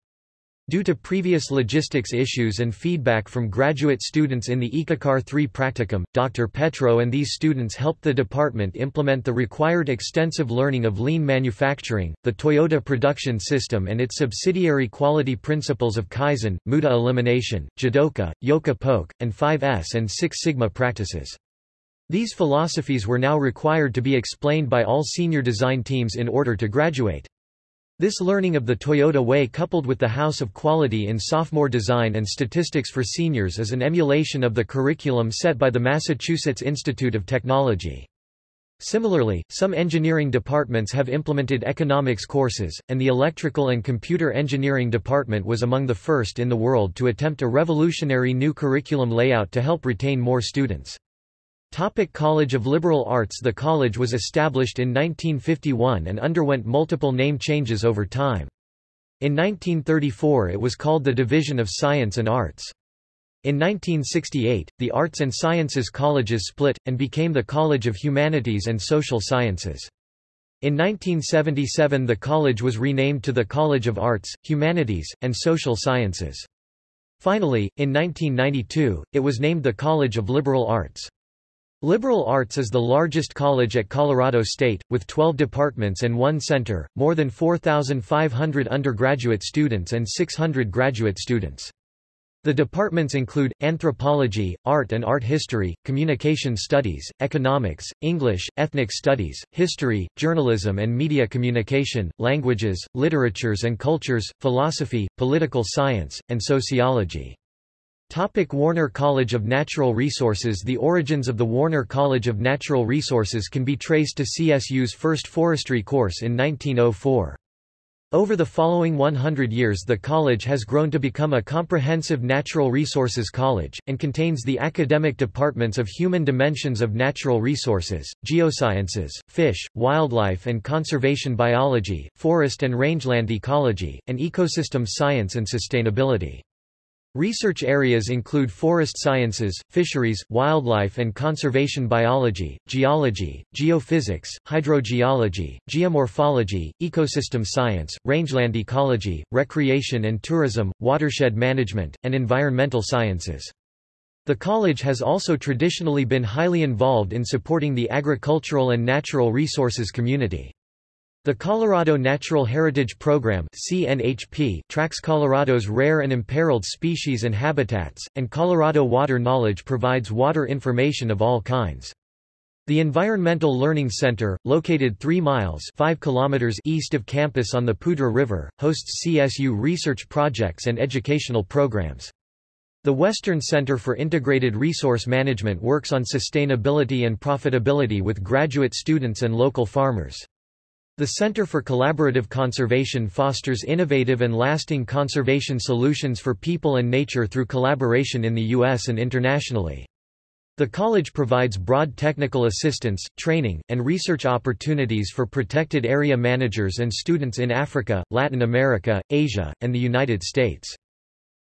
Due to previous logistics issues and feedback from graduate students in the EcoCAR 3 practicum, Dr. Petro and these students helped the department implement the required extensive learning of lean manufacturing, the Toyota production system and its subsidiary quality principles of Kaizen, Muda elimination, Jidoka, Yoka Poke, and 5S and 6 Sigma practices. These philosophies were now required to be explained by all senior design teams in order to graduate. This learning of the Toyota way coupled with the House of Quality in sophomore design and statistics for seniors is an emulation of the curriculum set by the Massachusetts Institute of Technology. Similarly, some engineering departments have implemented economics courses, and the electrical and computer engineering department was among the first in the world to attempt a revolutionary new curriculum layout to help retain more students. Topic college of Liberal Arts The college was established in 1951 and underwent multiple name changes over time. In 1934 it was called the Division of Science and Arts. In 1968, the Arts and Sciences colleges split, and became the College of Humanities and Social Sciences. In 1977 the college was renamed to the College of Arts, Humanities, and Social Sciences. Finally, in 1992, it was named the College of Liberal Arts. Liberal Arts is the largest college at Colorado State, with 12 departments and one center, more than 4,500 undergraduate students and 600 graduate students. The departments include, anthropology, art and art history, communication studies, economics, English, ethnic studies, history, journalism and media communication, languages, literatures and cultures, philosophy, political science, and sociology. Topic Warner College of Natural Resources The origins of the Warner College of Natural Resources can be traced to CSU's first forestry course in 1904. Over the following 100 years the college has grown to become a comprehensive natural resources college, and contains the academic departments of Human Dimensions of Natural Resources, Geosciences, Fish, Wildlife and Conservation Biology, Forest and Rangeland Ecology, and Ecosystem Science and Sustainability. Research areas include forest sciences, fisheries, wildlife and conservation biology, geology, geophysics, hydrogeology, geomorphology, ecosystem science, rangeland ecology, recreation and tourism, watershed management, and environmental sciences. The college has also traditionally been highly involved in supporting the agricultural and natural resources community. The Colorado Natural Heritage Program CNHP tracks Colorado's rare and imperiled species and habitats, and Colorado Water Knowledge provides water information of all kinds. The Environmental Learning Center, located 3 miles 5 kilometers east of campus on the Poudre River, hosts CSU research projects and educational programs. The Western Center for Integrated Resource Management works on sustainability and profitability with graduate students and local farmers. The Center for Collaborative Conservation fosters innovative and lasting conservation solutions for people and nature through collaboration in the U.S. and internationally. The college provides broad technical assistance, training, and research opportunities for protected area managers and students in Africa, Latin America, Asia, and the United States.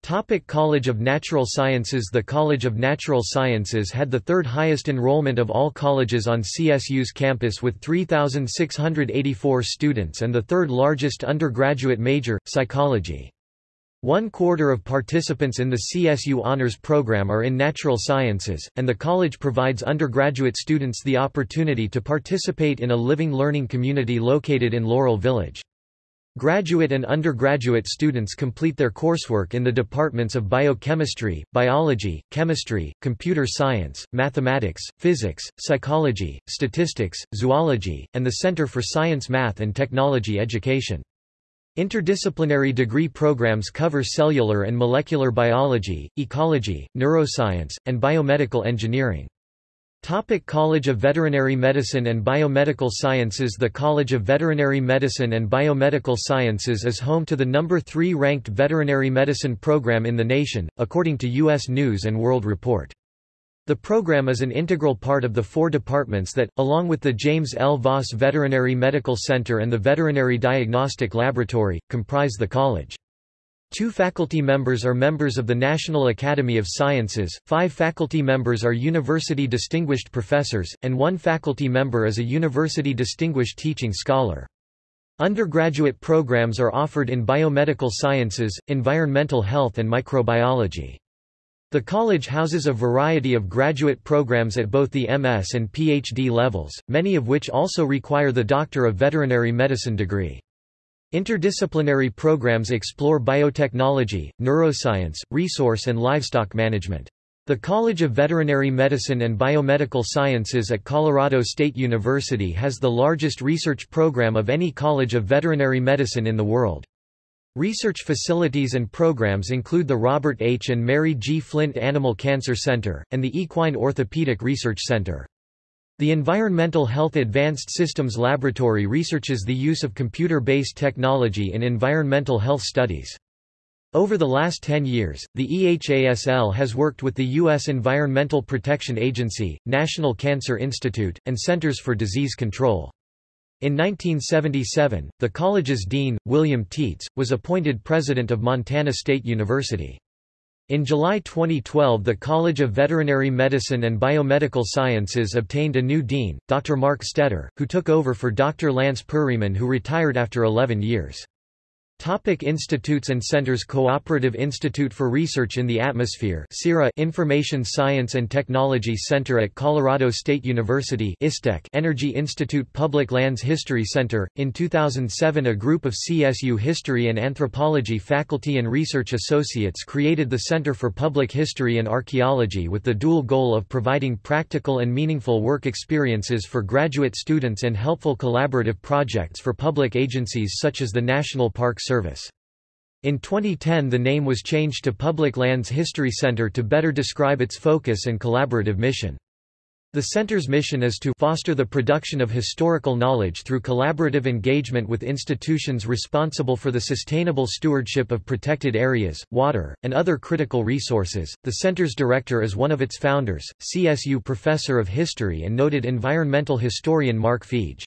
Topic College of Natural Sciences The College of Natural Sciences had the third highest enrollment of all colleges on CSU's campus with 3,684 students and the third largest undergraduate major, psychology. One quarter of participants in the CSU Honors Program are in natural sciences, and the college provides undergraduate students the opportunity to participate in a living learning community located in Laurel Village. Graduate and undergraduate students complete their coursework in the departments of biochemistry, biology, chemistry, computer science, mathematics, physics, psychology, statistics, zoology, and the Center for Science Math and Technology Education. Interdisciplinary degree programs cover cellular and molecular biology, ecology, neuroscience, and biomedical engineering. Topic College of Veterinary Medicine and Biomedical Sciences The College of Veterinary Medicine and Biomedical Sciences is home to the number 3 ranked veterinary medicine program in the nation, according to U.S. News & World Report. The program is an integral part of the four departments that, along with the James L. Voss Veterinary Medical Center and the Veterinary Diagnostic Laboratory, comprise the college. Two faculty members are members of the National Academy of Sciences, five faculty members are university distinguished professors, and one faculty member is a university distinguished teaching scholar. Undergraduate programs are offered in biomedical sciences, environmental health and microbiology. The college houses a variety of graduate programs at both the MS and PhD levels, many of which also require the Doctor of Veterinary Medicine degree. Interdisciplinary programs explore biotechnology, neuroscience, resource and livestock management. The College of Veterinary Medicine and Biomedical Sciences at Colorado State University has the largest research program of any college of veterinary medicine in the world. Research facilities and programs include the Robert H. and Mary G. Flint Animal Cancer Center, and the Equine Orthopedic Research Center. The Environmental Health Advanced Systems Laboratory researches the use of computer-based technology in environmental health studies. Over the last 10 years, the EHASL has worked with the U.S. Environmental Protection Agency, National Cancer Institute, and Centers for Disease Control. In 1977, the college's dean, William Tietz, was appointed president of Montana State University. In July 2012 the College of Veterinary Medicine and Biomedical Sciences obtained a new dean, Dr. Mark Stetter, who took over for Dr. Lance Perryman who retired after 11 years. Topic institutes and centers Cooperative Institute for Research in the Atmosphere CIRA Information Science and Technology Center at Colorado State University ISTEC Energy Institute Public Lands History Center. In 2007 a group of CSU History and Anthropology faculty and research associates created the Center for Public History and Archaeology with the dual goal of providing practical and meaningful work experiences for graduate students and helpful collaborative projects for public agencies such as the National Park Service. In 2010 the name was changed to Public Lands History Center to better describe its focus and collaborative mission. The center's mission is to foster the production of historical knowledge through collaborative engagement with institutions responsible for the sustainable stewardship of protected areas, water, and other critical resources. The center's director is one of its founders, CSU professor of history and noted environmental historian Mark Fiege.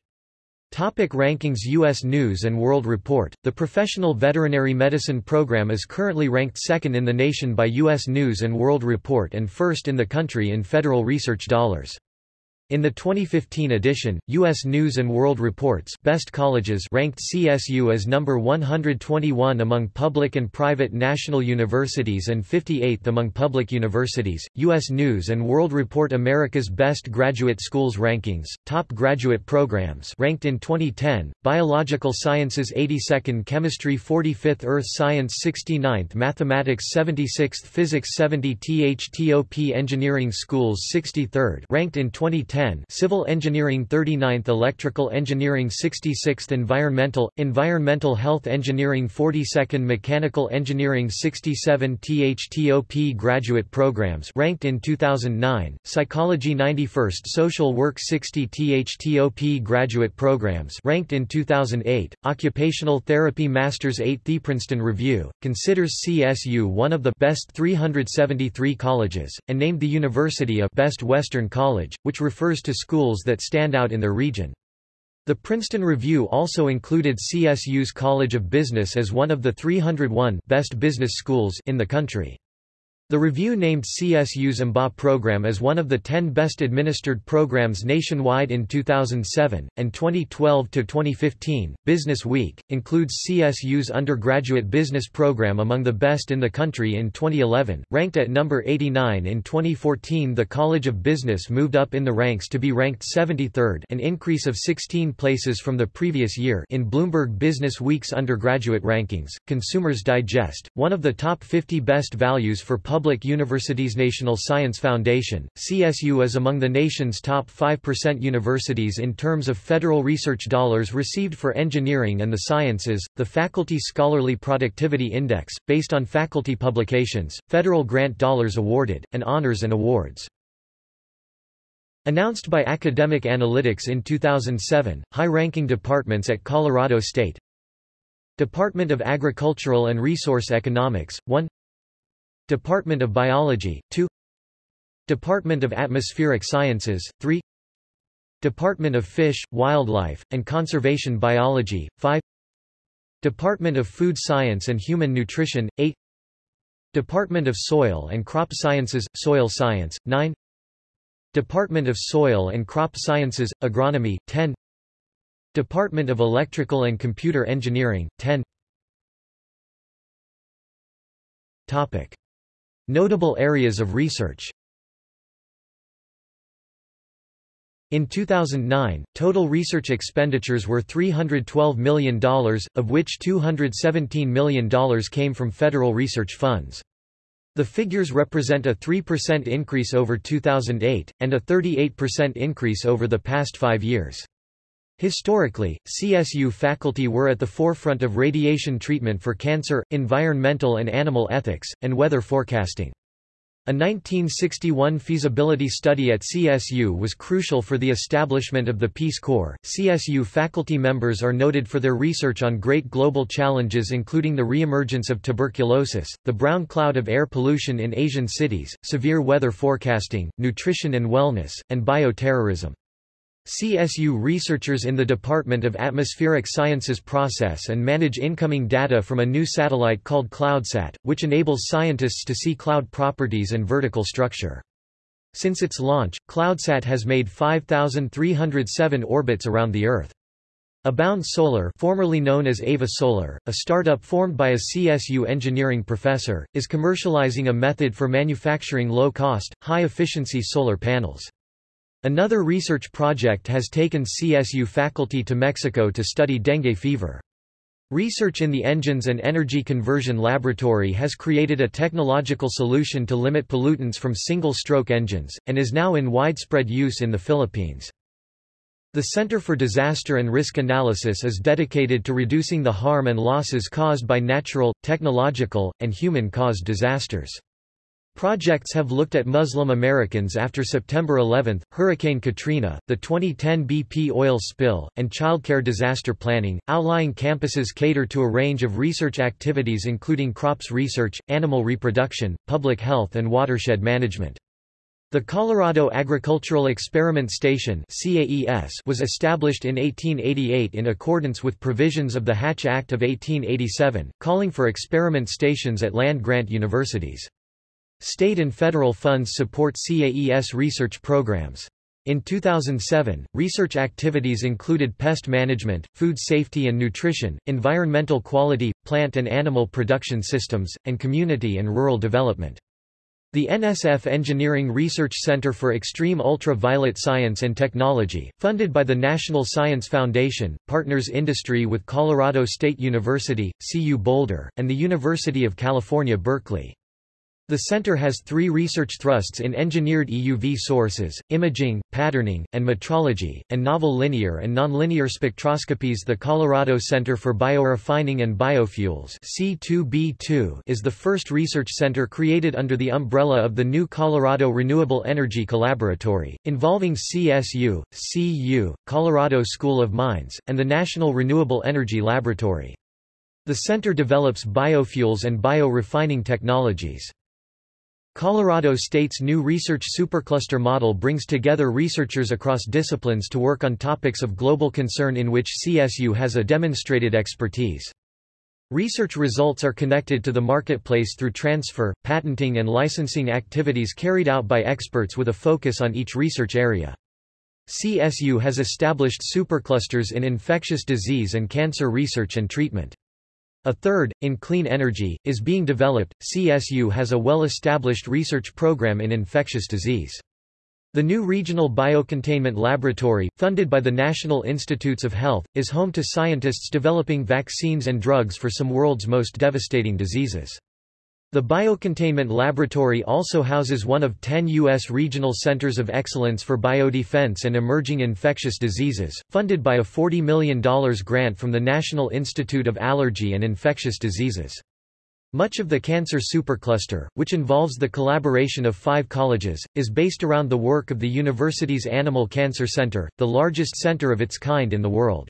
Topic rankings U.S. News & World Report, the Professional Veterinary Medicine Program is currently ranked second in the nation by U.S. News & World Report and first in the country in federal research dollars. In the 2015 edition, U.S. News & World Report's Best Colleges ranked CSU as number 121 among public and private national universities and 58th among public universities. U.S. News & World Report America's Best Graduate Schools Rankings, Top Graduate Programs ranked in 2010, Biological Sciences 82nd Chemistry 45th Earth Science 69th Mathematics 76th Physics 70 THTOP Engineering Schools 63rd ranked in 2010 10 Civil Engineering 39th Electrical Engineering 66th Environmental, Environmental Health Engineering 42nd Mechanical Engineering 67 THTOP Graduate Programs ranked in 2009, Psychology 91st Social Work 60 THTOP Graduate Programs ranked in 2008, Occupational Therapy Masters 8 The Princeton Review, considers CSU one of the best 373 colleges, and named the university a Best Western College, which refers refers to schools that stand out in their region. The Princeton Review also included CSU's College of Business as one of the 301 best business schools in the country. The review named CSU's MBA program as one of the 10 best administered programs nationwide in 2007, and 2012 to 2015, Business Week, includes CSU's undergraduate business program among the best in the country in 2011, ranked at number 89 in 2014 the College of Business moved up in the ranks to be ranked 73rd an increase of 16 places from the previous year in Bloomberg Business Week's undergraduate rankings. Consumers Digest, one of the top 50 best values for public Public Universities National Science Foundation, CSU is among the nation's top 5% universities in terms of federal research dollars received for engineering and the sciences, the Faculty Scholarly Productivity Index, based on faculty publications, federal grant dollars awarded, and honors and awards. Announced by Academic Analytics in 2007, high-ranking departments at Colorado State Department of Agricultural and Resource Economics, 1 Department of Biology, 2 Department of Atmospheric Sciences, 3 Department of Fish, Wildlife, and Conservation Biology, 5 Department of Food Science and Human Nutrition, 8 Department of Soil and Crop Sciences, Soil Science, 9 Department of Soil and Crop Sciences, Agronomy, 10 Department of Electrical and Computer Engineering, 10 Topic. Notable areas of research In 2009, total research expenditures were $312 million, of which $217 million came from federal research funds. The figures represent a 3% increase over 2008, and a 38% increase over the past five years. Historically, CSU faculty were at the forefront of radiation treatment for cancer, environmental and animal ethics, and weather forecasting. A 1961 feasibility study at CSU was crucial for the establishment of the Peace Corps. CSU faculty members are noted for their research on great global challenges including the reemergence of tuberculosis, the brown cloud of air pollution in Asian cities, severe weather forecasting, nutrition and wellness, and bioterrorism. CSU researchers in the Department of Atmospheric Sciences process and manage incoming data from a new satellite called CloudSat, which enables scientists to see cloud properties and vertical structure. Since its launch, CloudSat has made 5,307 orbits around the Earth. Abound Solar formerly known as Ava Solar, a startup formed by a CSU engineering professor, is commercializing a method for manufacturing low-cost, high-efficiency solar panels. Another research project has taken CSU faculty to Mexico to study dengue fever. Research in the Engines and Energy Conversion Laboratory has created a technological solution to limit pollutants from single-stroke engines, and is now in widespread use in the Philippines. The Center for Disaster and Risk Analysis is dedicated to reducing the harm and losses caused by natural, technological, and human-caused disasters. Projects have looked at Muslim Americans after September 11, Hurricane Katrina, the 2010 BP oil spill, and childcare disaster planning. Outlying campuses cater to a range of research activities including crops research, animal reproduction, public health, and watershed management. The Colorado Agricultural Experiment Station was established in 1888 in accordance with provisions of the Hatch Act of 1887, calling for experiment stations at land-grant universities. State and federal funds support CAES research programs. In 2007, research activities included pest management, food safety and nutrition, environmental quality, plant and animal production systems, and community and rural development. The NSF Engineering Research Center for Extreme Ultraviolet Science and Technology, funded by the National Science Foundation, partners industry with Colorado State University, CU Boulder, and the University of California Berkeley. The center has three research thrusts in engineered EUV sources, imaging, patterning, and metrology, and novel linear and nonlinear spectroscopies. The Colorado Center for Biorefining and Biofuels C2B2 is the first research center created under the umbrella of the new Colorado Renewable Energy Collaboratory, involving CSU, CU, Colorado School of Mines, and the National Renewable Energy Laboratory. The center develops biofuels and biorefining technologies. Colorado State's new research supercluster model brings together researchers across disciplines to work on topics of global concern in which CSU has a demonstrated expertise. Research results are connected to the marketplace through transfer, patenting and licensing activities carried out by experts with a focus on each research area. CSU has established superclusters in infectious disease and cancer research and treatment. A third, in clean energy, is being developed. CSU has a well-established research program in infectious disease. The new Regional Biocontainment Laboratory, funded by the National Institutes of Health, is home to scientists developing vaccines and drugs for some world's most devastating diseases. The Biocontainment Laboratory also houses one of ten U.S. regional centers of excellence for biodefense and emerging infectious diseases, funded by a $40 million grant from the National Institute of Allergy and Infectious Diseases. Much of the cancer supercluster, which involves the collaboration of five colleges, is based around the work of the university's Animal Cancer Center, the largest center of its kind in the world.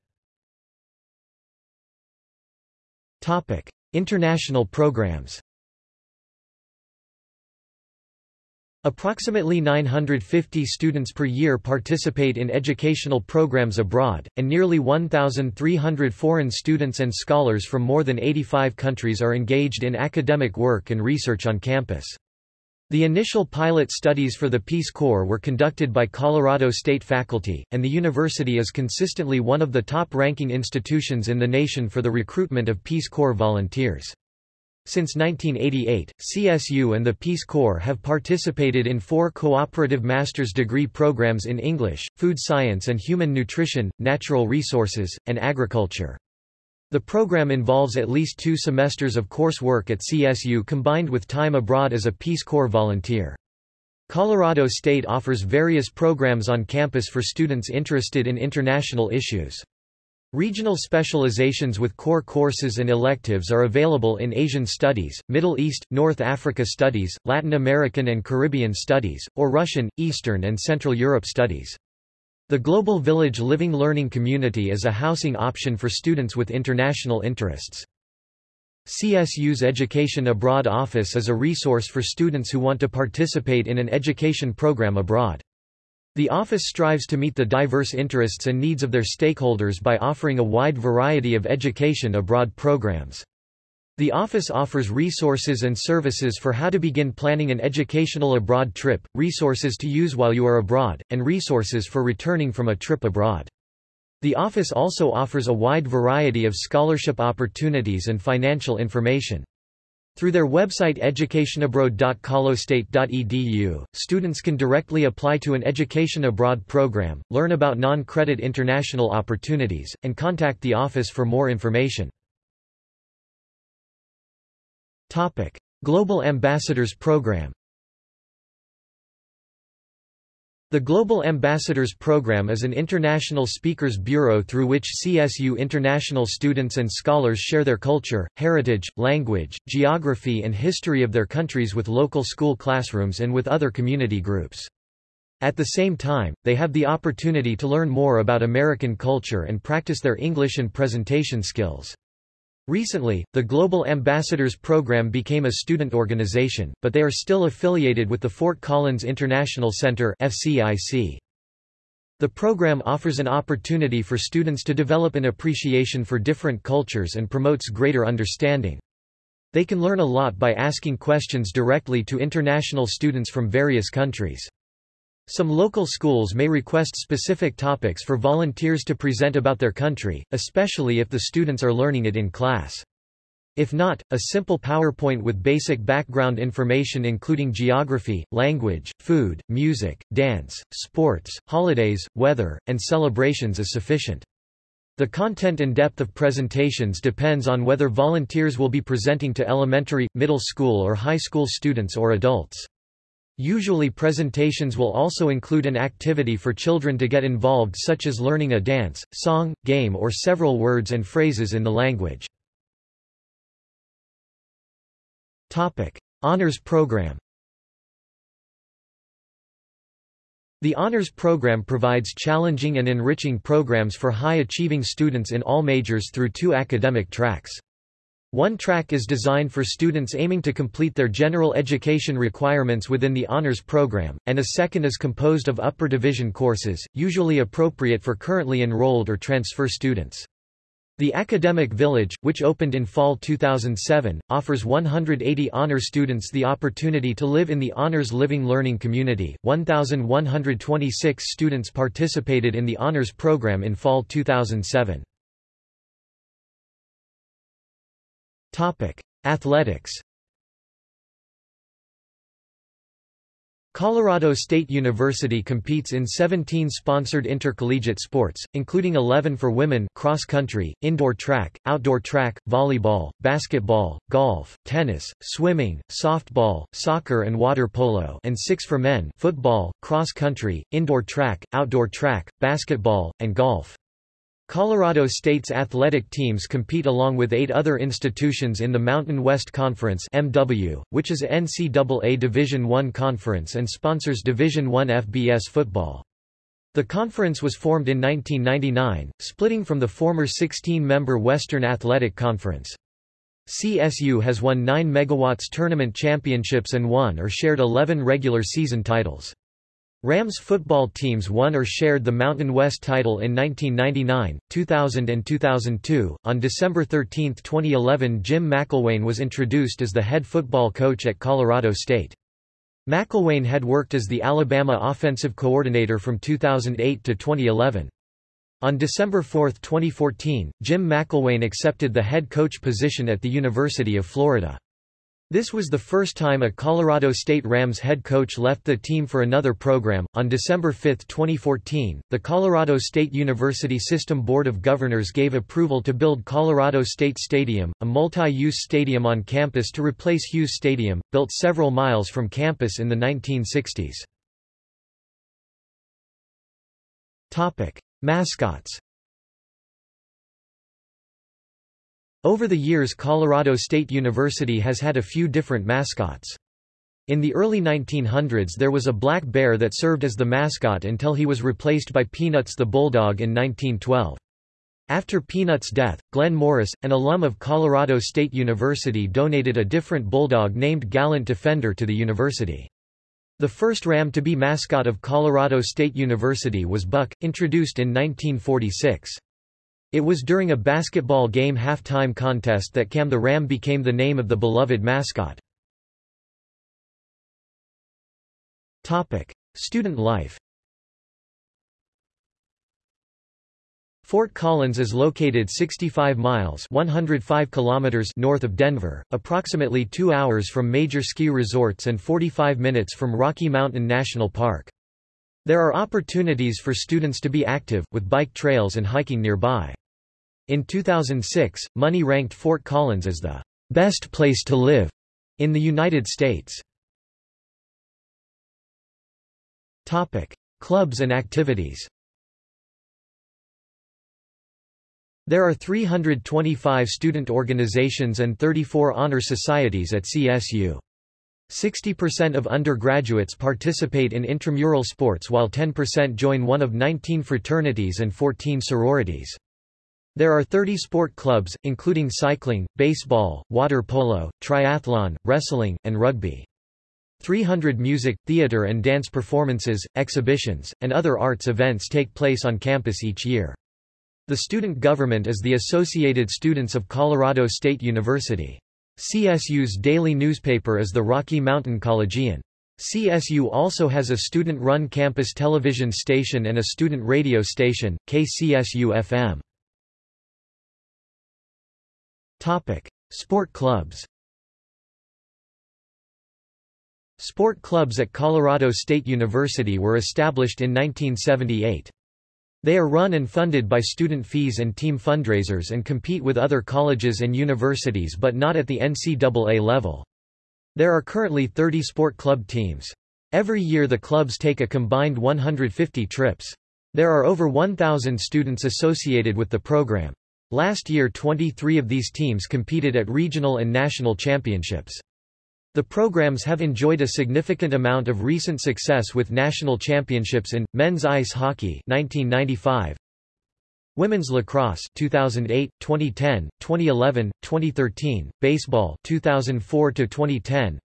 International programs Approximately 950 students per year participate in educational programs abroad, and nearly 1,300 foreign students and scholars from more than 85 countries are engaged in academic work and research on campus. The initial pilot studies for the Peace Corps were conducted by Colorado State faculty, and the university is consistently one of the top-ranking institutions in the nation for the recruitment of Peace Corps volunteers. Since 1988, CSU and the Peace Corps have participated in four cooperative master's degree programs in English, food science and human nutrition, natural resources, and agriculture. The program involves at least two semesters of coursework at CSU combined with time abroad as a Peace Corps volunteer. Colorado State offers various programs on campus for students interested in international issues. Regional specializations with core courses and electives are available in Asian Studies, Middle East, North Africa Studies, Latin American and Caribbean Studies, or Russian, Eastern and Central Europe Studies. The Global Village Living Learning Community is a housing option for students with international interests. CSU's Education Abroad Office is a resource for students who want to participate in an education program abroad. The office strives to meet the diverse interests and needs of their stakeholders by offering a wide variety of education abroad programs. The office offers resources and services for how to begin planning an educational abroad trip, resources to use while you are abroad, and resources for returning from a trip abroad. The office also offers a wide variety of scholarship opportunities and financial information. Through their website educationabroad.colostate.edu, students can directly apply to an education abroad program, learn about non-credit international opportunities, and contact the office for more information. Topic: Global Ambassadors Program The Global Ambassadors Program is an international speakers bureau through which CSU international students and scholars share their culture, heritage, language, geography and history of their countries with local school classrooms and with other community groups. At the same time, they have the opportunity to learn more about American culture and practice their English and presentation skills. Recently, the Global Ambassadors Program became a student organization, but they are still affiliated with the Fort Collins International Center FCIC. The program offers an opportunity for students to develop an appreciation for different cultures and promotes greater understanding. They can learn a lot by asking questions directly to international students from various countries. Some local schools may request specific topics for volunteers to present about their country, especially if the students are learning it in class. If not, a simple PowerPoint with basic background information including geography, language, food, music, dance, sports, holidays, weather, and celebrations is sufficient. The content and depth of presentations depends on whether volunteers will be presenting to elementary, middle school or high school students or adults. Usually presentations will also include an activity for children to get involved such as learning a dance, song, game or several words and phrases in the language. Topic. Honors Program The Honors Program provides challenging and enriching programs for high-achieving students in all majors through two academic tracks. One track is designed for students aiming to complete their general education requirements within the honors program, and a second is composed of upper division courses, usually appropriate for currently enrolled or transfer students. The Academic Village, which opened in fall 2007, offers 180 honor students the opportunity to live in the Honors Living Learning Community. 1,126 students participated in the honors program in fall 2007. Athletics. Colorado State University competes in 17 sponsored intercollegiate sports, including 11 for women cross country, indoor track, outdoor track, volleyball, basketball, golf, tennis, swimming, softball, soccer and water polo and 6 for men football, cross country, indoor track, outdoor track, basketball, and golf. Colorado State's athletic teams compete along with eight other institutions in the Mountain West Conference MW, which is NCAA Division I conference and sponsors Division I FBS football. The conference was formed in 1999, splitting from the former 16-member Western Athletic Conference. CSU has won 9 megawatts tournament championships and won or shared 11 regular season titles. Rams football teams won or shared the Mountain West title in 1999, 2000 and 2002. On December 13, 2011, Jim McElwain was introduced as the head football coach at Colorado State. McElwain had worked as the Alabama offensive coordinator from 2008 to 2011. On December 4, 2014, Jim McElwain accepted the head coach position at the University of Florida. This was the first time a Colorado State Rams head coach left the team for another program. On December 5, 2014, the Colorado State University System Board of Governors gave approval to build Colorado State Stadium, a multi-use stadium on campus to replace Hughes Stadium, built several miles from campus in the 1960s. Topic: Mascots Over the years Colorado State University has had a few different mascots. In the early 1900s there was a black bear that served as the mascot until he was replaced by Peanuts the Bulldog in 1912. After Peanuts' death, Glenn Morris, an alum of Colorado State University donated a different bulldog named Gallant Defender to the university. The first ram to be mascot of Colorado State University was Buck, introduced in 1946. It was during a basketball game halftime contest that Cam the Ram became the name of the beloved mascot. Topic: Student life Fort Collins is located 65 miles 105 kilometers north of Denver, approximately two hours from major ski resorts and 45 minutes from Rocky Mountain National Park. There are opportunities for students to be active, with bike trails and hiking nearby. In 2006, Money ranked Fort Collins as the best place to live in the United States. Topic: Clubs and activities There are 325 student organizations and 34 honor societies at CSU. 60% of undergraduates participate in intramural sports while 10% join one of 19 fraternities and 14 sororities. There are 30 sport clubs, including cycling, baseball, water polo, triathlon, wrestling, and rugby. 300 music, theater and dance performances, exhibitions, and other arts events take place on campus each year. The student government is the Associated Students of Colorado State University. CSU's daily newspaper is the Rocky Mountain Collegian. CSU also has a student-run campus television station and a student radio station, KCSU-FM. Sport clubs Sport clubs at Colorado State University were established in 1978. They are run and funded by student fees and team fundraisers and compete with other colleges and universities but not at the NCAA level. There are currently 30 sport club teams. Every year the clubs take a combined 150 trips. There are over 1,000 students associated with the program. Last year 23 of these teams competed at regional and national championships. The programs have enjoyed a significant amount of recent success with national championships in men's ice hockey 1995, Women's lacrosse 2008, 2010, 2011, 2013, baseball 2004 to 2010,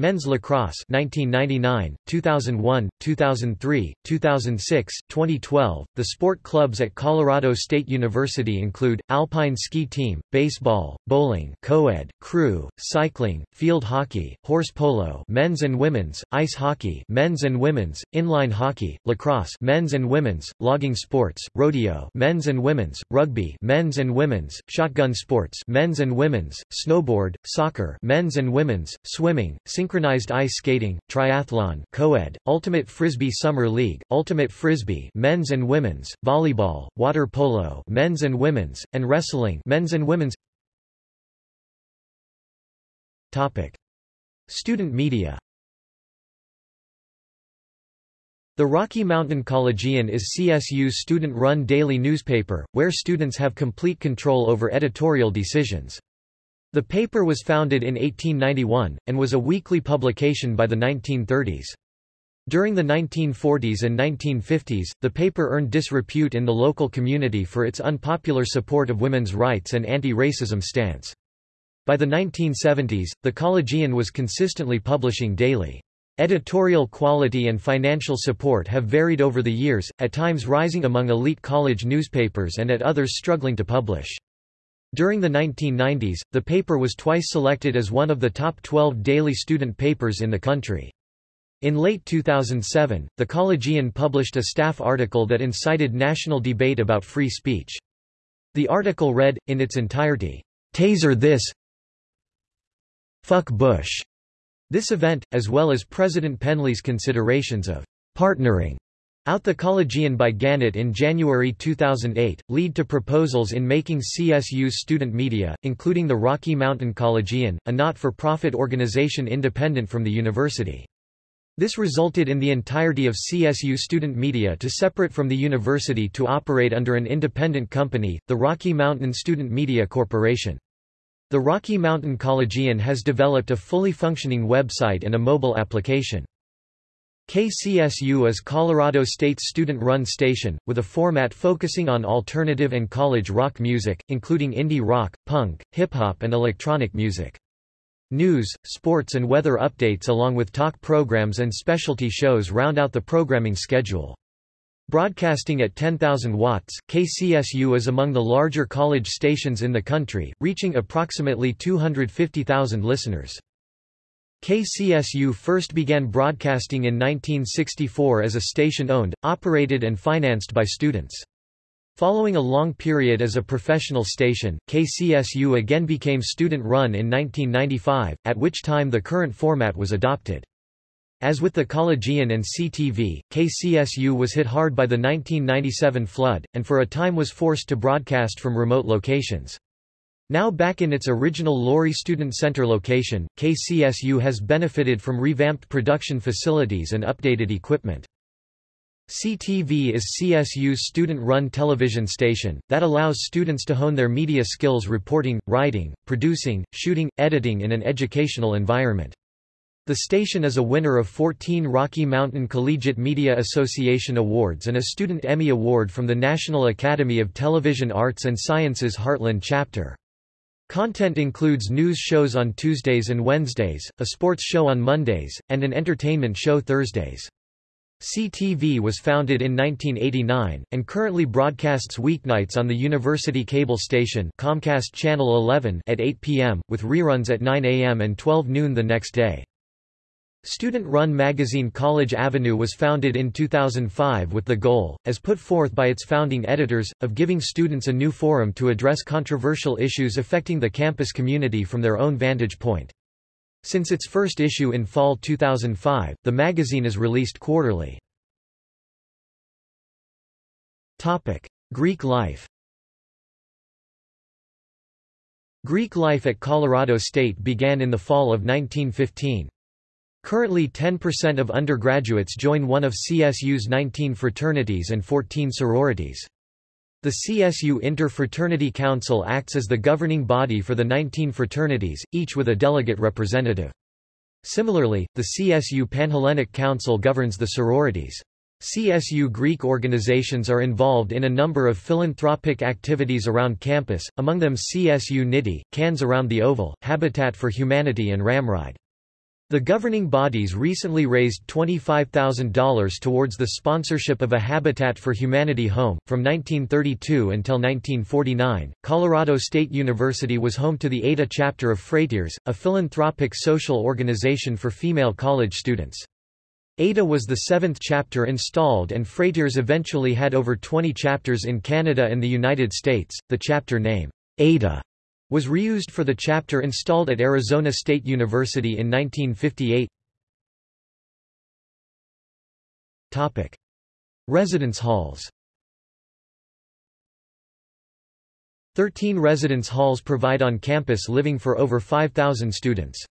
Men's lacrosse 1999, 2001, 2003, 2006, 2012. The sport clubs at Colorado State University include Alpine Ski Team, baseball, bowling, co-ed, crew, cycling, field hockey, horse polo, men's and women's, ice hockey, men's and women's, inline hockey, lacrosse, men's and women's, logging sports, rodeo, men's and women's, rugby, men's and women's, shotgun sports, men's and women's, snowboard, soccer, men's and women's, swimming, synchronized ice skating, triathlon, co-ed, Ultimate Frisbee Summer League, Ultimate Frisbee men's and women's, volleyball, water polo men's and women's, and wrestling men's and women's. Topic. Student media The Rocky Mountain Collegian is CSU's student-run daily newspaper, where students have complete control over editorial decisions. The paper was founded in 1891, and was a weekly publication by the 1930s. During the 1940s and 1950s, the paper earned disrepute in the local community for its unpopular support of women's rights and anti-racism stance. By the 1970s, the Collegian was consistently publishing daily. Editorial quality and financial support have varied over the years, at times rising among elite college newspapers and at others struggling to publish. During the 1990s, the paper was twice selected as one of the top 12 daily student papers in the country. In late 2007, the Collegian published a staff article that incited national debate about free speech. The article read, in its entirety, Taser this Fuck Bush. This event, as well as President Penley's considerations of partnering out the Collegian by Gannett in January 2008, lead to proposals in making CSU's student media, including the Rocky Mountain Collegian, a not-for-profit organization independent from the university. This resulted in the entirety of CSU student media to separate from the university to operate under an independent company, the Rocky Mountain Student Media Corporation. The Rocky Mountain Collegian has developed a fully functioning website and a mobile application. KCSU is Colorado State's student-run station, with a format focusing on alternative and college rock music, including indie rock, punk, hip-hop and electronic music. News, sports and weather updates along with talk programs and specialty shows round out the programming schedule. Broadcasting at 10,000 watts, KCSU is among the larger college stations in the country, reaching approximately 250,000 listeners. KCSU first began broadcasting in 1964 as a station owned, operated and financed by students. Following a long period as a professional station, KCSU again became student-run in 1995, at which time the current format was adopted. As with the Collegian and CTV, KCSU was hit hard by the 1997 flood, and for a time was forced to broadcast from remote locations. Now back in its original Lory Student Center location, KCSU has benefited from revamped production facilities and updated equipment. CTV is CSU's student-run television station, that allows students to hone their media skills reporting, writing, producing, shooting, editing in an educational environment. The station is a winner of 14 Rocky Mountain Collegiate Media Association Awards and a Student Emmy Award from the National Academy of Television Arts and Sciences Heartland chapter. Content includes news shows on Tuesdays and Wednesdays, a sports show on Mondays, and an entertainment show Thursdays. CTV was founded in 1989, and currently broadcasts weeknights on the university cable station Comcast Channel 11 at 8 p.m., with reruns at 9 a.m. and 12 noon the next day. Student-run magazine College Avenue was founded in 2005 with the goal, as put forth by its founding editors, of giving students a new forum to address controversial issues affecting the campus community from their own vantage point. Since its first issue in fall 2005, the magazine is released quarterly. Topic: Greek life Greek life at Colorado State began in the fall of 1915. Currently 10% of undergraduates join one of CSU's 19 fraternities and 14 sororities. The CSU Inter-Fraternity Council acts as the governing body for the 19 fraternities, each with a delegate representative. Similarly, the CSU Panhellenic Council governs the sororities. CSU Greek organizations are involved in a number of philanthropic activities around campus, among them CSUnity, Cans Around the Oval, Habitat for Humanity and Ramride. The governing bodies recently raised $25,000 towards the sponsorship of a Habitat for Humanity home. From 1932 until 1949, Colorado State University was home to the Ada chapter of Phrateres, a philanthropic social organization for female college students. Ada was the seventh chapter installed, and Phrateres eventually had over 20 chapters in Canada and the United States. The chapter name, Ada, was reused for the chapter installed at Arizona State University in 1958. Topic: Residence halls. 13 residence halls provide on-campus living for over 5,000 students.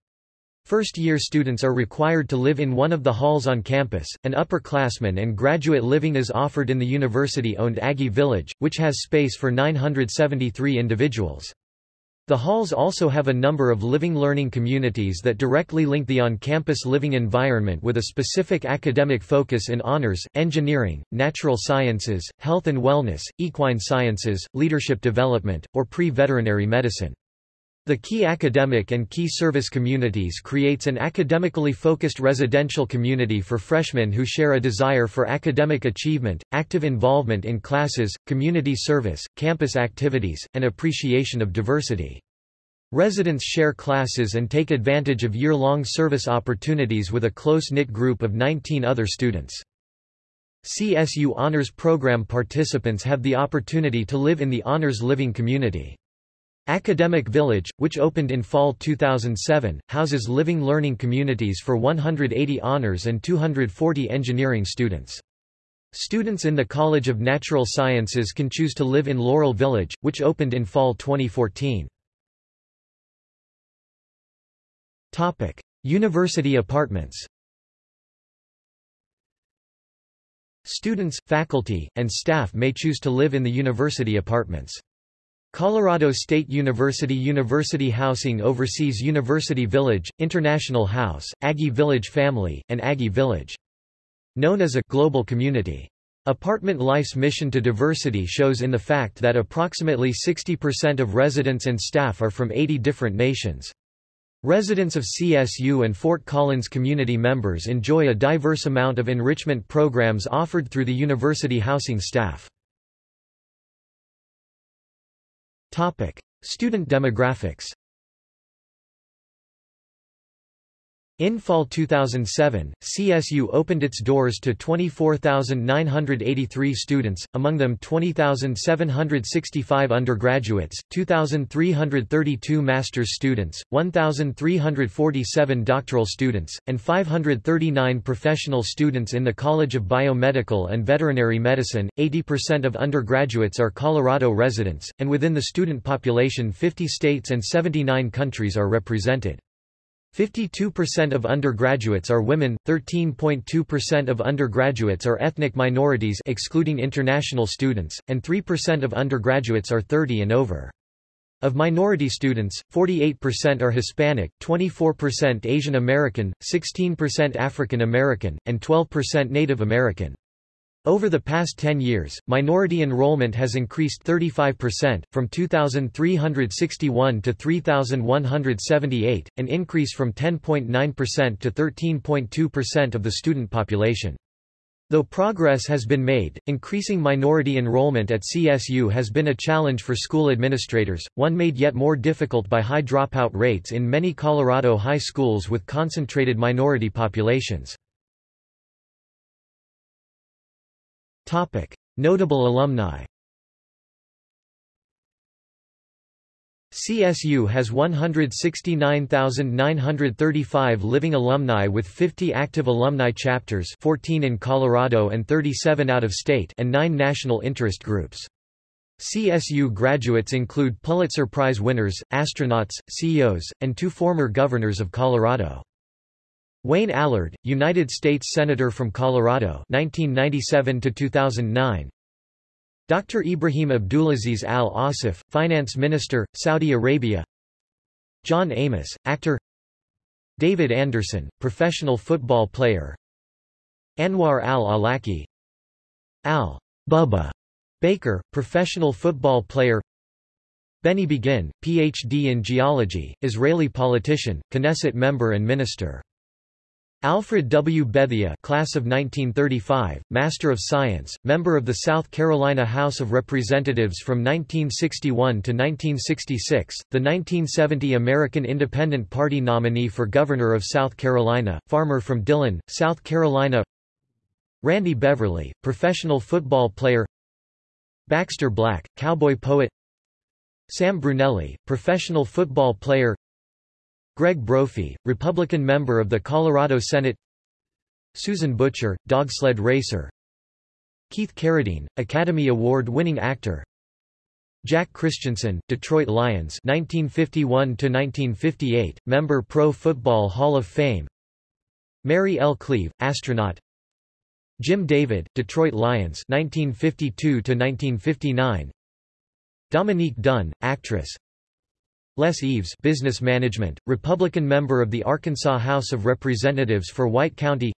First-year students are required to live in one of the halls on campus, and upperclassmen and graduate living is offered in the university-owned Aggie Village, which has space for 973 individuals. The halls also have a number of living learning communities that directly link the on-campus living environment with a specific academic focus in honors, engineering, natural sciences, health and wellness, equine sciences, leadership development, or pre-veterinary medicine. The key academic and key service communities creates an academically focused residential community for freshmen who share a desire for academic achievement, active involvement in classes, community service, campus activities, and appreciation of diversity. Residents share classes and take advantage of year-long service opportunities with a close-knit group of 19 other students. CSU Honors Program participants have the opportunity to live in the Honors Living community. Academic Village, which opened in fall 2007, houses living learning communities for 180 honors and 240 engineering students. Students in the College of Natural Sciences can choose to live in Laurel Village, which opened in fall 2014. Topic: University apartments. Students, faculty, and staff may choose to live in the university apartments. Colorado State University University Housing oversees University Village, International House, Aggie Village Family, and Aggie Village. Known as a global community. Apartment Life's mission to diversity shows in the fact that approximately 60% of residents and staff are from 80 different nations. Residents of CSU and Fort Collins community members enjoy a diverse amount of enrichment programs offered through the university housing staff. Student demographics In fall 2007, CSU opened its doors to 24,983 students, among them 20,765 undergraduates, 2,332 master's students, 1,347 doctoral students, and 539 professional students in the College of Biomedical and Veterinary Medicine. 80% of undergraduates are Colorado residents, and within the student population 50 states and 79 countries are represented. 52% of undergraduates are women, 13.2% of undergraduates are ethnic minorities excluding international students, and 3% of undergraduates are 30 and over. Of minority students, 48% are Hispanic, 24% Asian American, 16% African American, and 12% Native American. Over the past 10 years, minority enrollment has increased 35%, from 2,361 to 3,178, an increase from 10.9% to 13.2% of the student population. Though progress has been made, increasing minority enrollment at CSU has been a challenge for school administrators, one made yet more difficult by high dropout rates in many Colorado high schools with concentrated minority populations. Topic. Notable alumni CSU has 169,935 living alumni with 50 active alumni chapters 14 in Colorado and 37 out of state and 9 national interest groups. CSU graduates include Pulitzer Prize winners, astronauts, CEOs, and two former governors of Colorado. Wayne Allard, United States Senator from Colorado 1997 to 2009. Dr. Ibrahim Abdulaziz Al-Assaf, Finance Minister, Saudi Arabia John Amos, actor David Anderson, professional football player Anwar Al-Awlaki Al-Bubba Baker, professional football player Benny Begin, Ph.D. in geology, Israeli politician, Knesset member and minister Alfred W. Bethea class of 1935, Master of Science, member of the South Carolina House of Representatives from 1961 to 1966, the 1970 American Independent Party nominee for Governor of South Carolina, farmer from Dillon, South Carolina. Randy Beverly, professional football player. Baxter Black, cowboy poet. Sam Brunelli, professional football player Greg Brophy, Republican member of the Colorado Senate. Susan Butcher, dogsled racer. Keith Carradine, Academy Award-winning actor. Jack Christiansen, Detroit Lions 1951–1958, member Pro Football Hall of Fame. Mary L. Cleave, astronaut. Jim David, Detroit Lions 1952–1959 Dominique Dunne, actress Les Eaves business management, Republican member of the Arkansas House of Representatives for White County.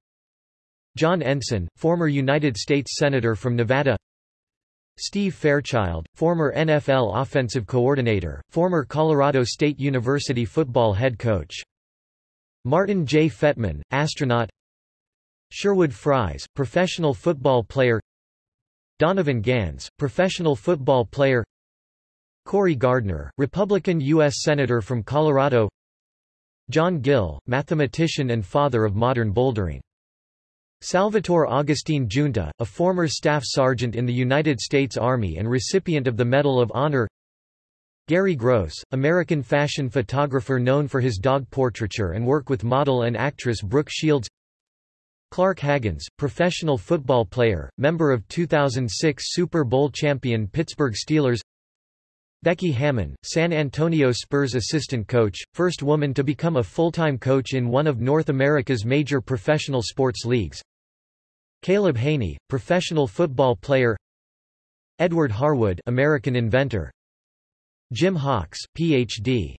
John Ensign, former United States Senator from Nevada. Steve Fairchild, former NFL offensive coordinator, former Colorado State University football head coach. Martin J. Fettman, astronaut. Sherwood Fries, professional football player. Donovan Gans, professional football player Cory Gardner, Republican U.S. Senator from Colorado John Gill, mathematician and father of modern bouldering. Salvatore Augustine Giunta, a former staff sergeant in the United States Army and recipient of the Medal of Honor Garry Gross, American fashion photographer known for his dog portraiture and work with model and actress Brooke Shields Clark Haggans, professional football player, member of 2006 Super Bowl champion Pittsburgh Steelers Becky Hammon, San Antonio Spurs assistant coach, first woman to become a full-time coach in one of North America's major professional sports leagues. Caleb Haney, professional football player. Edward Harwood, American inventor. Jim Hawks, Ph.D.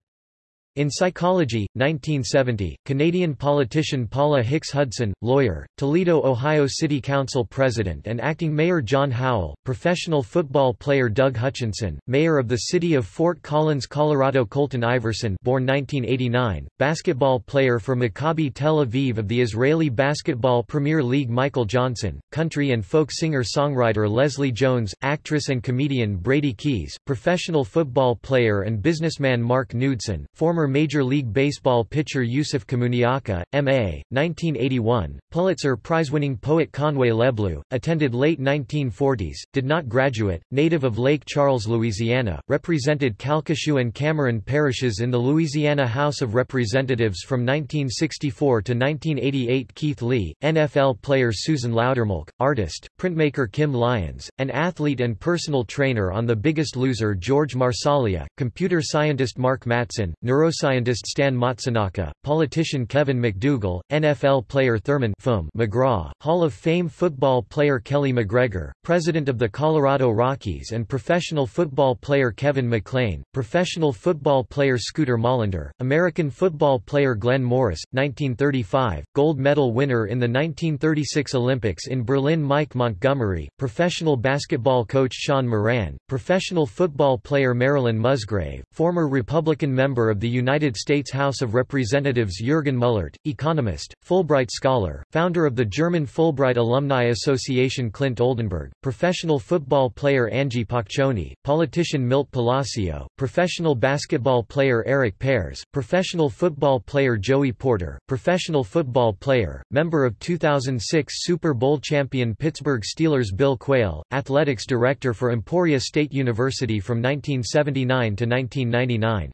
In Psychology, 1970, Canadian politician Paula Hicks Hudson, lawyer, Toledo, Ohio City Council President and Acting Mayor John Howell, professional football player Doug Hutchinson, Mayor of the City of Fort Collins, Colorado Colton Iverson born 1989, basketball player for Maccabi Tel Aviv of the Israeli Basketball Premier League Michael Johnson, country and folk singer-songwriter Leslie Jones, actress and comedian Brady Keys, professional football player and businessman Mark Knudson, former Major League Baseball pitcher Yusef Komunyakaa, M.A., 1981, Pulitzer Prize-winning poet Conway LeBleu, attended late 1940s, did not graduate, native of Lake Charles, Louisiana, represented Calcasieu and Cameron parishes in the Louisiana House of Representatives from 1964 to 1988 Keith Lee, NFL player Susan Loudermilk, artist, printmaker Kim Lyons, an athlete and personal trainer on The Biggest Loser George Marsaglia, computer scientist Mark Matson, neuroscientist neuroscientist Stan Matsunaka, politician Kevin McDougal, NFL player Thurman McGraw, Hall of Fame football player Kelly McGregor, president of the Colorado Rockies and professional football player Kevin McClain, professional football player Scooter Mollander, American football player Glenn Morris, 1935, gold medal winner in the 1936 Olympics in Berlin Mike Montgomery, professional basketball coach Sean Moran, professional football player Marilyn Musgrave, former Republican member of the United States House of Representatives Jürgen Mullert, economist, Fulbright scholar, founder of the German Fulbright Alumni Association Clint Oldenburg, professional football player Angie Paccione, politician Milt Palacio, professional basketball player Eric Pears, professional football player Joey Porter, professional football player, member of 2006 Super Bowl champion Pittsburgh Steelers Bill Quayle, athletics director for Emporia State University from 1979 to 1999.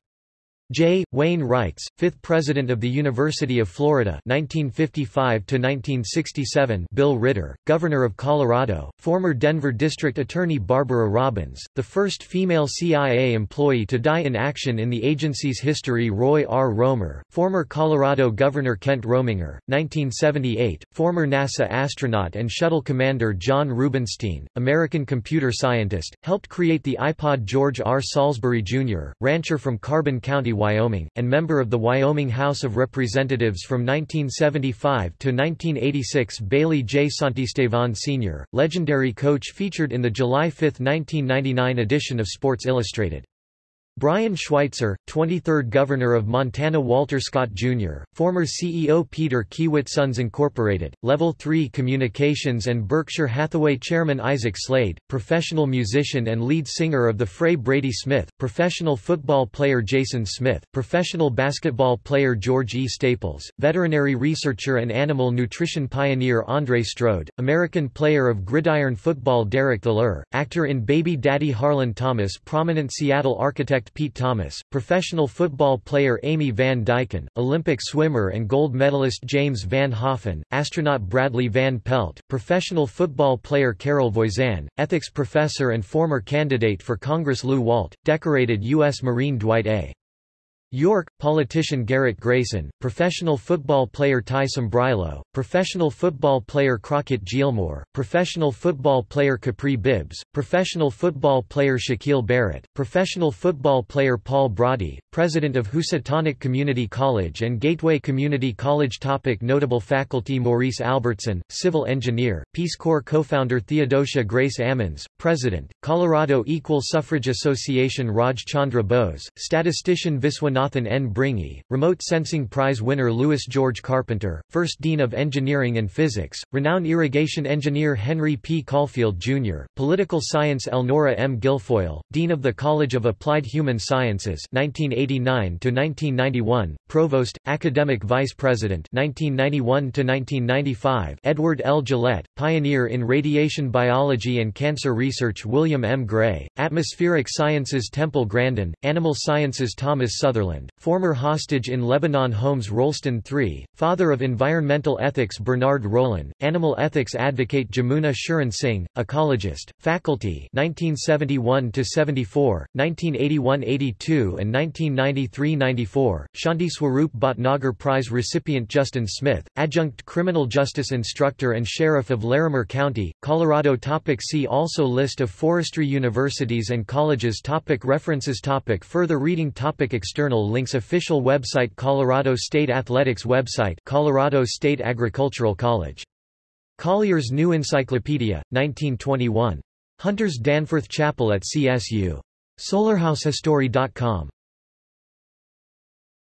J. Wayne Reitz, fifth President of the University of Florida 1955-1967 Bill Ritter, Governor of Colorado, former Denver District Attorney Barbara Robbins, the first female CIA employee to die in action in the agency's history Roy R. Romer, former Colorado Governor Kent Rominger, 1978, former NASA astronaut and shuttle commander Jon Rubinstein, American computer scientist, helped create the iPod George R. Salisbury, Jr., rancher from Carbon County Wyoming, and member of the Wyoming House of Representatives from 1975 to 1986 Bailey J. Santistevan Sr., legendary coach featured in the July 5, 1999 edition of Sports Illustrated. Brian Schweitzer, 23rd Governor of Montana Walter Scott, Jr., former CEO Peter Kiewit Sons Incorporated, Level 3 Communications and Berkshire Hathaway Chairman Isaac Slade, professional musician and lead singer of the Fray Brady Smith, professional football player Jason Smith, professional basketball player George E. Staples, veterinary researcher and animal nutrition pioneer Andre Strode, American player of gridiron football Derek Theler, actor in Baby Daddy Harlan Thomas prominent Seattle architect Pete Thomas, professional football player Amy Van Dyken, Olympic swimmer and gold medalist James Van Hoften, astronaut Bradley Van Pelt, professional football player Carol Voisin, ethics professor and former candidate for Congress Lew Walt, decorated U.S. Marine Dwight A. York, politician Garrett Grayson, professional football player Ty Sambrailo, professional football player Crockett Gilmore, professional football player Capri Bibbs, professional football player Shaquille Barrett, professional football player Paul Brody, president of Housatonic Community College and Gateway Community College topic Notable faculty Maurice Albertson, civil engineer, Peace Corps co-founder Theodosia Grace Ammons, president, Colorado Equal Suffrage Association Raj Chandra Bose, statistician Viswanathan Jonathan N. Bringy, Remote Sensing Prize winner Louis George Carpenter, First Dean of Engineering and Physics, renowned irrigation engineer Henry P. Caulfield, Jr., Political Science Elnora M. Guilfoyle, Dean of the College of Applied Human Sciences 1989-1991, Provost, Academic Vice President 1991-1995, Edward L. Gillette, pioneer in radiation biology and cancer research William M. Gray, Atmospheric Sciences Temple Grandin, Animal Sciences Thomas Sutherland former hostage in Lebanon Holmes Rolston III, father of environmental ethics Bernard Rollin, animal ethics advocate Jamuna Sharan Singh, ecologist, faculty 1971–74, 1981–82 and 1993–94, Shanti Swarup Bhatnagar Prize recipient Justin Smith, adjunct criminal justice instructor and sheriff of Larimer County, Colorado topic See also List of forestry universities and colleges topic References topic Further reading topic External Channel links official website Colorado State Athletics website Colorado State Agricultural College. Collier's New Encyclopedia, 1921. Hunter's Danforth Chapel at CSU. SolarHouseHistory.com